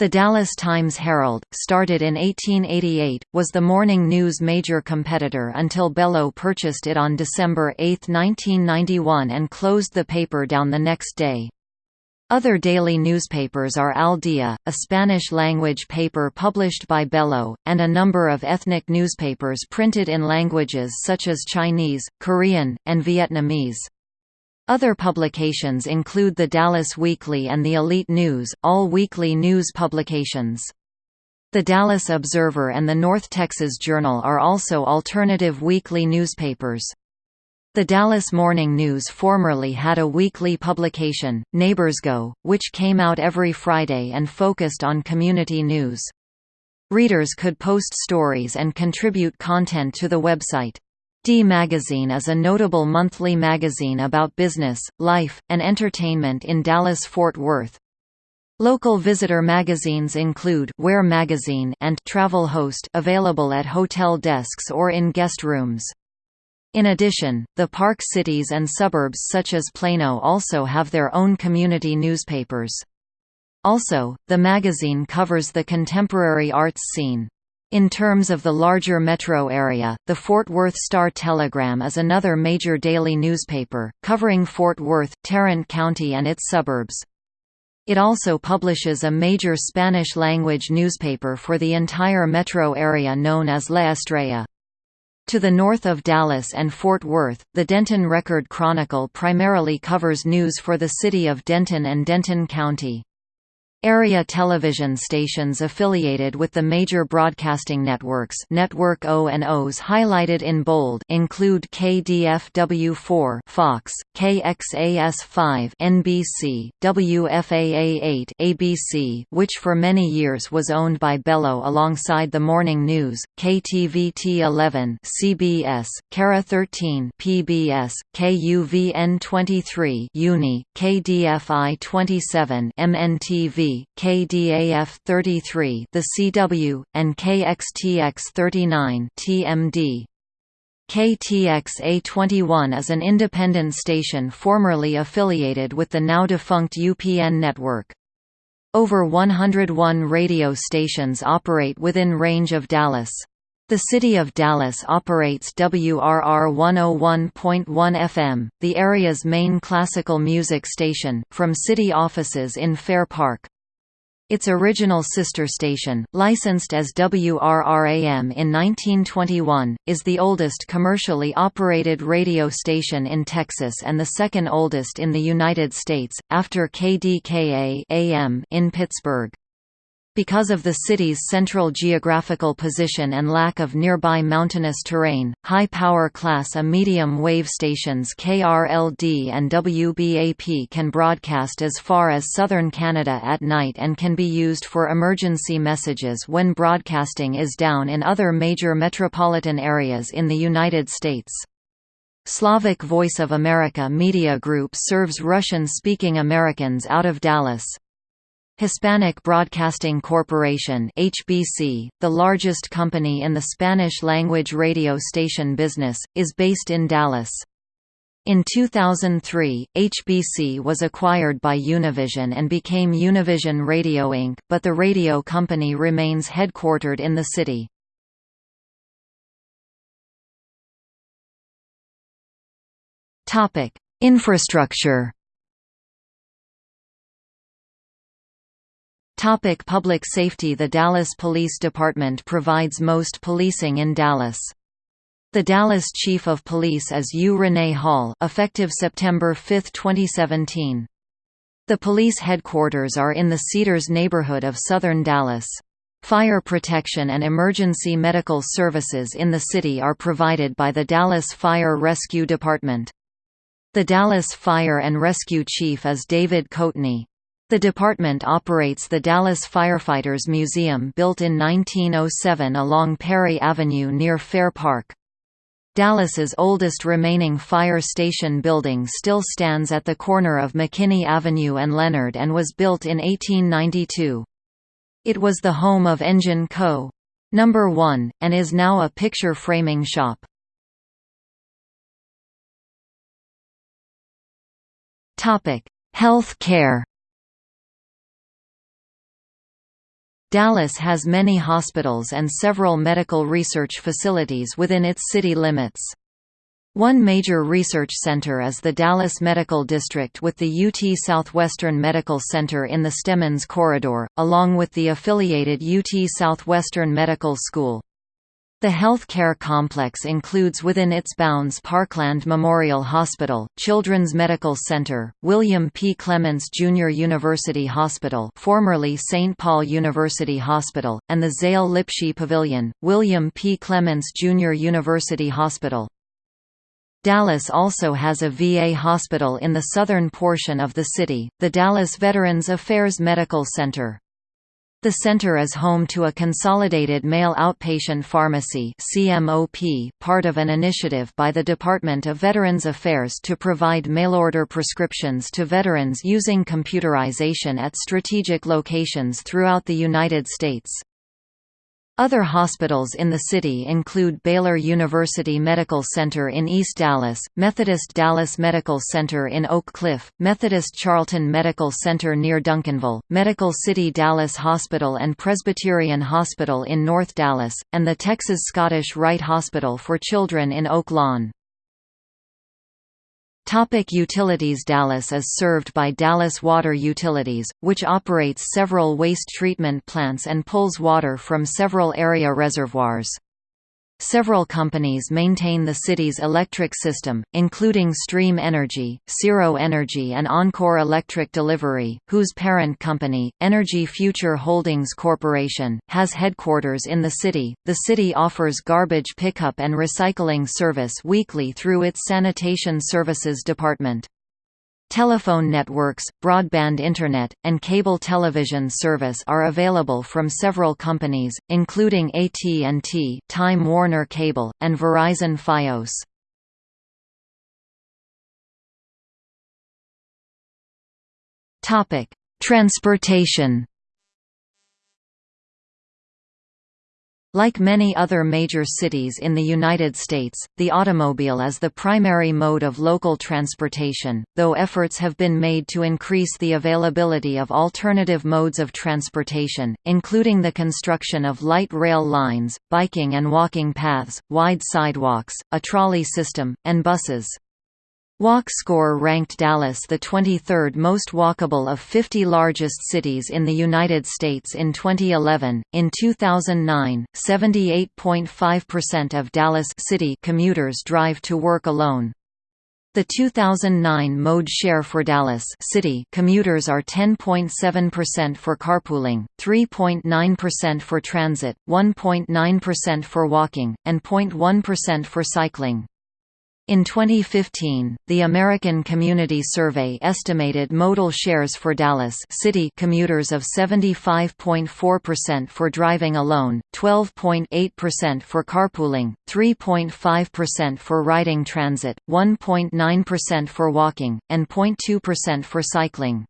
The Dallas Times-Herald, started in 1888, was the morning news major competitor until Belo purchased it on December 8, 1991 and closed the paper down the next day. Other daily newspapers are Al Dia, a Spanish-language paper published by Belo, and a number of ethnic newspapers printed in languages such as Chinese, Korean, and Vietnamese. Other publications include the Dallas Weekly and the Elite News, all weekly news publications. The Dallas Observer and the North Texas Journal are also alternative weekly newspapers. The Dallas Morning News formerly had a weekly publication, Neighbors Go, which came out every Friday and focused on community news. Readers could post stories and contribute content to the website. D Magazine is a notable monthly magazine about business, life, and entertainment in Dallas-Fort Worth. Local visitor magazines include Where Magazine and Travel Host available at hotel desks or in guest rooms. In addition, the Park cities and suburbs such as Plano also have their own community newspapers. Also, the magazine covers the contemporary arts scene. In terms of the larger metro area, the Fort Worth Star-Telegram is another major daily newspaper, covering Fort Worth, Tarrant County and its suburbs. It also publishes a major Spanish-language newspaper for the entire metro area known as La Estrella. To the north of Dallas and Fort Worth, the Denton Record Chronicle primarily covers news for the city of Denton and Denton County. Area television stations affiliated with the major broadcasting networks. Network O and Os highlighted in bold include KDFW4 Fox, KXAS5 NBC, WFAA8 ABC, which for many years was owned by Belo alongside the Morning News, KTVT11 CBS, KERA 13 PBS, KUVN23 Uni, KDFI 27 MNTV KDAF 33 The CW, and KXTX 39 TMD. KTXA 21 is an independent station formerly affiliated with the now-defunct UPN network. Over 101 radio stations operate within range of Dallas. The City of Dallas operates WRR 101.1 FM, the area's main classical music station, from city offices in Fair Park. Its original sister station, licensed as WRRAM in 1921, is the oldest commercially operated radio station in Texas and the second oldest in the United States, after KDKA AM in Pittsburgh. Because of the city's central geographical position and lack of nearby mountainous terrain, high-power class A medium-wave stations KRLD and WBAP can broadcast as far as southern Canada at night and can be used for emergency messages when broadcasting is down in other major metropolitan areas in the United States. Slavic Voice of America Media Group serves Russian-speaking Americans out of Dallas. Hispanic Broadcasting Corporation HBC, the largest company in the Spanish-language radio station business, is based in Dallas. In 2003, HBC was acquired by Univision and became Univision Radio Inc., but the radio company remains headquartered in the city. Infrastructure Topic public safety The Dallas Police Department provides most policing in Dallas. The Dallas Chief of Police is U. Renee Hall effective September 5, 2017. The police headquarters are in the Cedars neighborhood of southern Dallas. Fire protection and emergency medical services in the city are provided by the Dallas Fire Rescue Department. The Dallas Fire and Rescue Chief is David Coatney. The department operates the Dallas Firefighters Museum built in 1907 along Parry Avenue near Fair Park. Dallas's oldest remaining fire station building still stands at the corner of McKinney Avenue and Leonard and was built in 1892. It was the home of Engine Co. No. 1, and is now a picture framing shop. Health care Dallas has many hospitals and several medical research facilities within its city limits. One major research center is the Dallas Medical District with the UT Southwestern Medical Center in the Stemmons Corridor, along with the affiliated UT Southwestern Medical School. The healthcare complex includes within its bounds Parkland Memorial Hospital, Children's Medical Center, William P. Clements Jr. University Hospital formerly St. Paul University Hospital, and the Zale Lipshy Pavilion, William P. Clements Jr. University Hospital. Dallas also has a VA hospital in the southern portion of the city, the Dallas Veterans Affairs Medical Center. The center is home to a consolidated mail outpatient pharmacy CMOP, part of an initiative by the Department of Veterans Affairs to provide mail-order prescriptions to veterans using computerization at strategic locations throughout the United States. Other hospitals in the city include Baylor University Medical Center in East Dallas, Methodist Dallas Medical Center in Oak Cliff, Methodist Charlton Medical Center near Duncanville, Medical City Dallas Hospital and Presbyterian Hospital in North Dallas, and the Texas Scottish Rite Hospital for Children in Oak Lawn. Topic utilities Dallas is served by Dallas Water Utilities, which operates several waste treatment plants and pulls water from several area reservoirs. Several companies maintain the city's electric system, including Stream Energy, Cirro Energy and Oncor Electric Delivery, whose parent company, Energy Future Holdings Corporation, has headquarters in the city. The city offers garbage pickup and recycling service weekly through its Sanitation Services Department. Telephone networks, broadband internet, and cable television service are available from several companies, including AT&T, Time Warner Cable, and Verizon Fios. Transportation Like many other major cities in the United States, the automobile is the primary mode of local transportation, though efforts have been made to increase the availability of alternative modes of transportation, including the construction of light rail lines, biking and walking paths, wide sidewalks, a trolley system, and buses. Walk Score ranked Dallas the 23rd most walkable of 50 largest cities in the United States in 2011. In 2009, 78.5% of Dallas city commuters drive to work alone. The 2009 mode share for Dallas city commuters are 10.7% for carpooling, 3.9% for transit, 1.9% for walking, and 0.1% for cycling. In 2015, the American Community Survey estimated modal shares for Dallas city commuters of 75.4% for driving alone, 12.8% for carpooling, 3.5% for riding transit, 1.9% for walking, and 0.2% for cycling.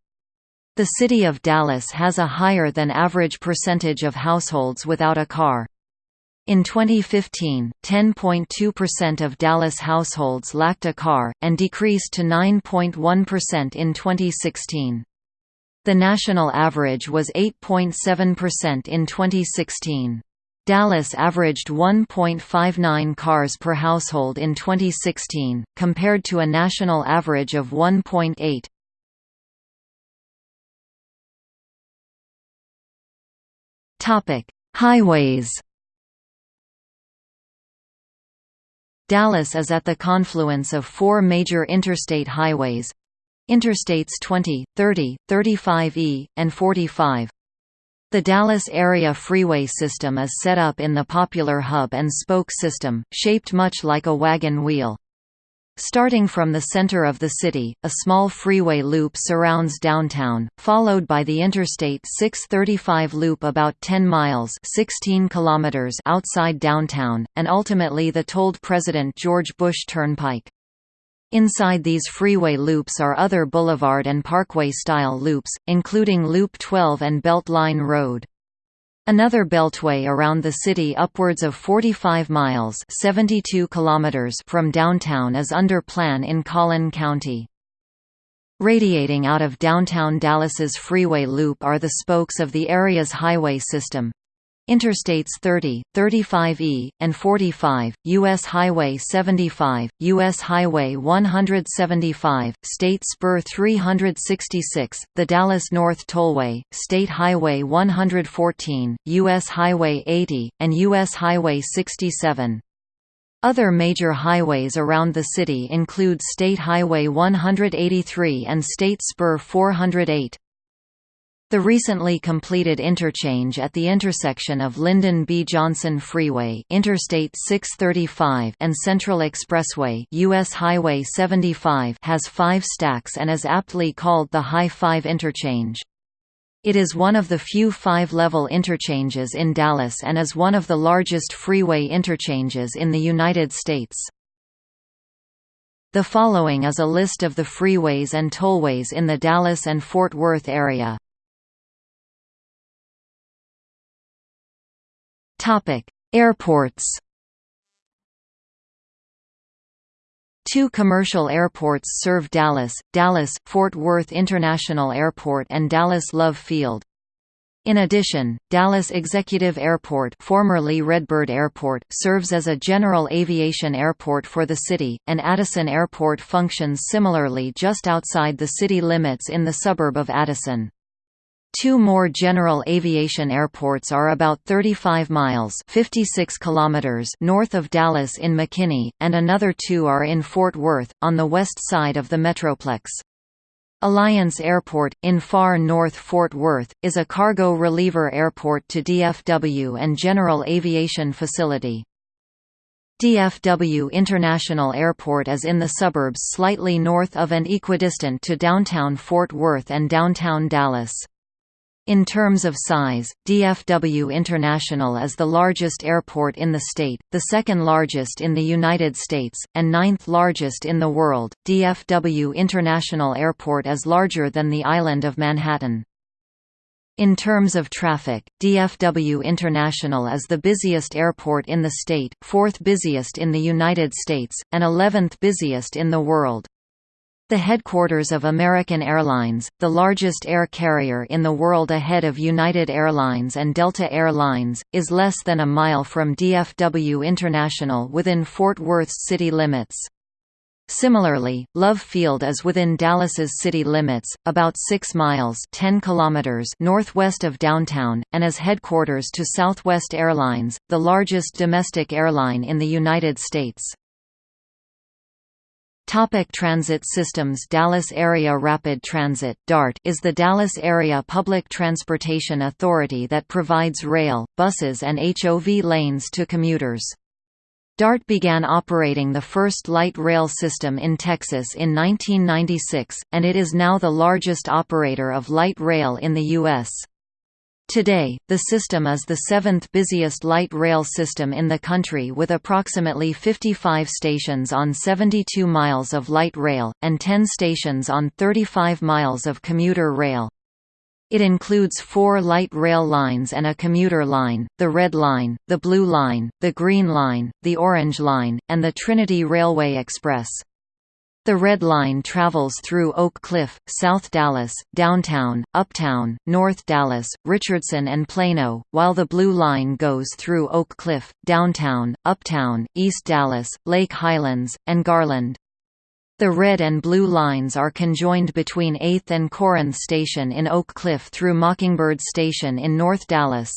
The city of Dallas has a higher than average percentage of households without a car. In 2015, 10.2% of Dallas households lacked a car, and decreased to 9.1% in 2016. The national average was 8.7% in 2016. Dallas averaged 1.59 cars per household in 2016, compared to a national average of 1.8. Topic: Highways. Dallas is at the confluence of four major interstate highways Interstates 20, 30, 35E, and 45. The Dallas Area Freeway System is set up in the popular hub and spoke system, shaped much like a wagon wheel. Starting from the center of the city, a small freeway loop surrounds downtown, followed by the Interstate 635 loop about 10 miles 16 kilometers outside downtown, and ultimately the tolled President George Bush Turnpike. Inside these freeway loops are other boulevard and parkway-style loops, including Loop 12 and Beltline Road. Another beltway around the city upwards of 45 miles 72 kilometers from downtown is under plan in Collin County. Radiating out of downtown Dallas's freeway loop are the spokes of the area's highway system, Interstates 30, 35E, and 45, U.S. Highway 75, U.S. Highway 175, State Spur 366, the Dallas North Tollway, State Highway 114, U.S. Highway 80, and U.S. Highway 67. Other major highways around the city include State Highway 183 and State Spur 408. The recently completed interchange at the intersection of Lyndon B. Johnson Freeway Interstate 635 and Central Expressway US Highway 75 has five stacks and is aptly called the High 5 interchange. It is one of the few five-level interchanges in Dallas and is one of the largest freeway interchanges in the United States. The following is a list of the freeways and tollways in the Dallas and Fort Worth area. Topic: Airports. Two commercial airports serve Dallas, Dallas-Fort Worth International Airport and Dallas Love Field. In addition, Dallas Executive Airport formerly Redbird Airport serves as a general aviation airport for the city, and Addison Airport functions similarly just outside the city limits in the suburb of Addison. Two more general aviation airports are about 35 miles 56 kilometers north of Dallas in McKinney, and another two are in Fort Worth, on the west side of the Metroplex. Alliance Airport, in far north Fort Worth, is a cargo reliever airport to DFW and general aviation facility. DFW International Airport is in the suburbs slightly north of and equidistant to downtown Fort Worth and downtown Dallas. In terms of size, DFW International is the largest airport in the state, the second largest in the United States, and ninth largest in the world. DFW International Airport is larger than the island of Manhattan. In terms of traffic, DFW International is the busiest airport in the state, fourth busiest in the United States, and 11th busiest in the world. The headquarters of American Airlines, the largest air carrier in the world ahead of United Airlines and Delta Air Lines, is less than a mile from DFW International within Fort Worth's city limits. Similarly, Love Field is within Dallas's city limits, about 6 miles 10 kilometers northwest of downtown, and is headquarters to Southwest Airlines, the largest domestic airline in the United States. Topic transit systems Dallas Area Rapid Transit DART is the Dallas Area Public Transportation Authority that provides rail, buses and HOV lanes to commuters. DART began operating the first light rail system in Texas in 1996, and it is now the largest operator of light rail in the U.S. Today, the system is the seventh busiest light rail system in the country with approximately 55 stations on 72 miles of light rail, and 10 stations on 35 miles of commuter rail. It includes four light rail lines and a commuter line, the Red Line, the Blue Line, the Green Line, the Orange Line, and the Trinity Railway Express. The Red Line travels through Oak Cliff, South Dallas, Downtown, Uptown, North Dallas, Richardson and Plano, while the Blue Line goes through Oak Cliff, Downtown, Uptown, East Dallas, Lake Highlands, and Garland. The red and blue lines are conjoined between 8th and Corinth Station in Oak Cliff through Mockingbird Station in North Dallas.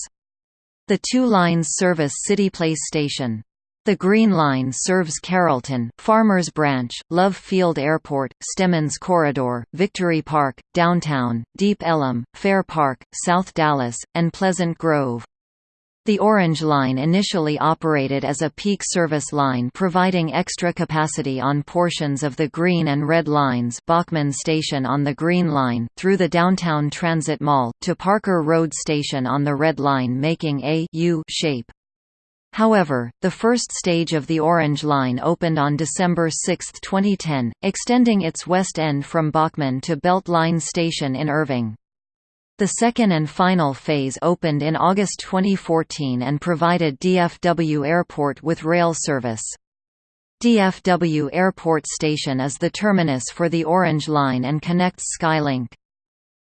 The two lines service City Place Station. The Green Line serves Carrollton, Farmers Branch, Love Field Airport, Stemmons Corridor, Victory Park, Downtown, Deep Ellum, Fair Park, South Dallas, and Pleasant Grove. The Orange Line initially operated as a peak service line providing extra capacity on portions of the Green and Red Lines Bachman Station on the Green Line, through the Downtown Transit Mall, to Parker Road Station on the Red Line making a U shape. However, the first stage of the Orange Line opened on December 6, 2010, extending its west end from Bachman to Beltline Station in Irving. The second and final phase opened in August 2014 and provided DFW Airport with rail service. DFW Airport Station is the terminus for the Orange Line and connects Skylink.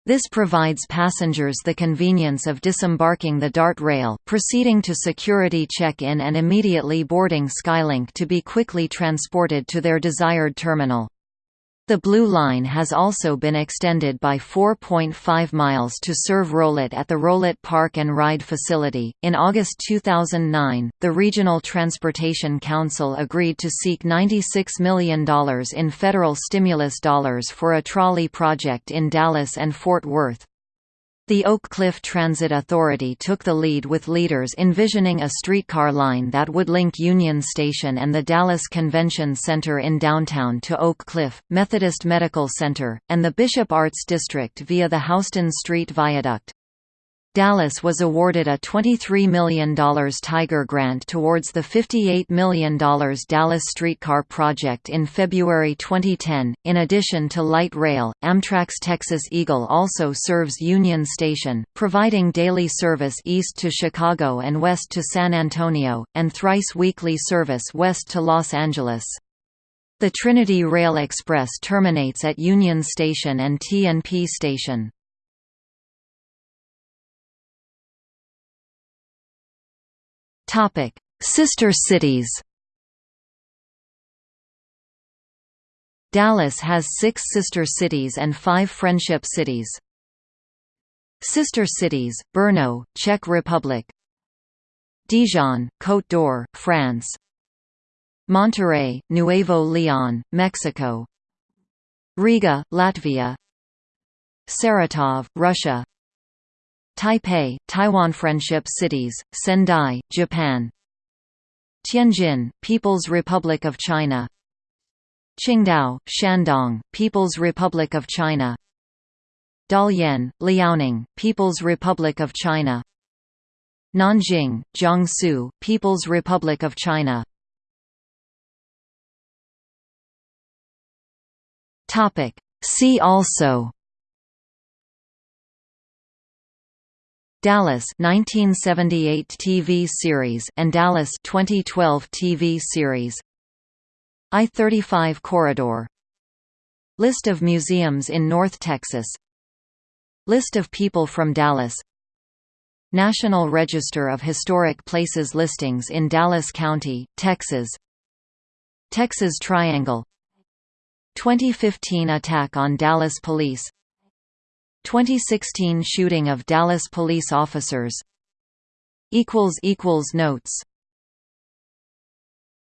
This provides passengers the convenience of disembarking the DART rail, proceeding to security check-in and immediately boarding Skylink to be quickly transported to their desired terminal. The Blue Line has also been extended by 4.5 miles to serve Rowlett at the Rowlett Park and Ride facility. In August 2009, the Regional Transportation Council agreed to seek $96 million in federal stimulus dollars for a trolley project in Dallas and Fort Worth. The Oak Cliff Transit Authority took the lead with leaders envisioning a streetcar line that would link Union Station and the Dallas Convention Center in downtown to Oak Cliff, Methodist Medical Center, and the Bishop Arts District via the Houston Street Viaduct. Dallas was awarded a $23 million Tiger grant towards the $58 million Dallas streetcar project in February 2010. In addition to light rail, Amtrak's Texas Eagle also serves Union Station, providing daily service east to Chicago and west to San Antonio, and thrice weekly service west to Los Angeles. The Trinity Rail Express terminates at Union Station and T&P Station. Topic: Sister cities. Dallas has six sister cities and five friendship cities. Sister cities: Brno, Czech Republic; Dijon, Côte d'Or, France; Monterrey, Nuevo Leon, Mexico; Riga, Latvia; Saratov, Russia; Taipei, Taiwan Friendship Cities, Sendai, Japan. Tianjin, People's Republic of China. Qingdao, Shandong, People's Republic of China. Dalian, Liaoning, People's Republic of China. Nanjing, Jiangsu, People's Republic of China. See also Dallas 1978 TV series and Dallas 2012 TV series. I-35 corridor. List of museums in North Texas. List of people from Dallas. National Register of Historic Places listings in Dallas County, Texas. Texas Triangle. 2015 attack on Dallas Police 2016 shooting of Dallas police officers. Notes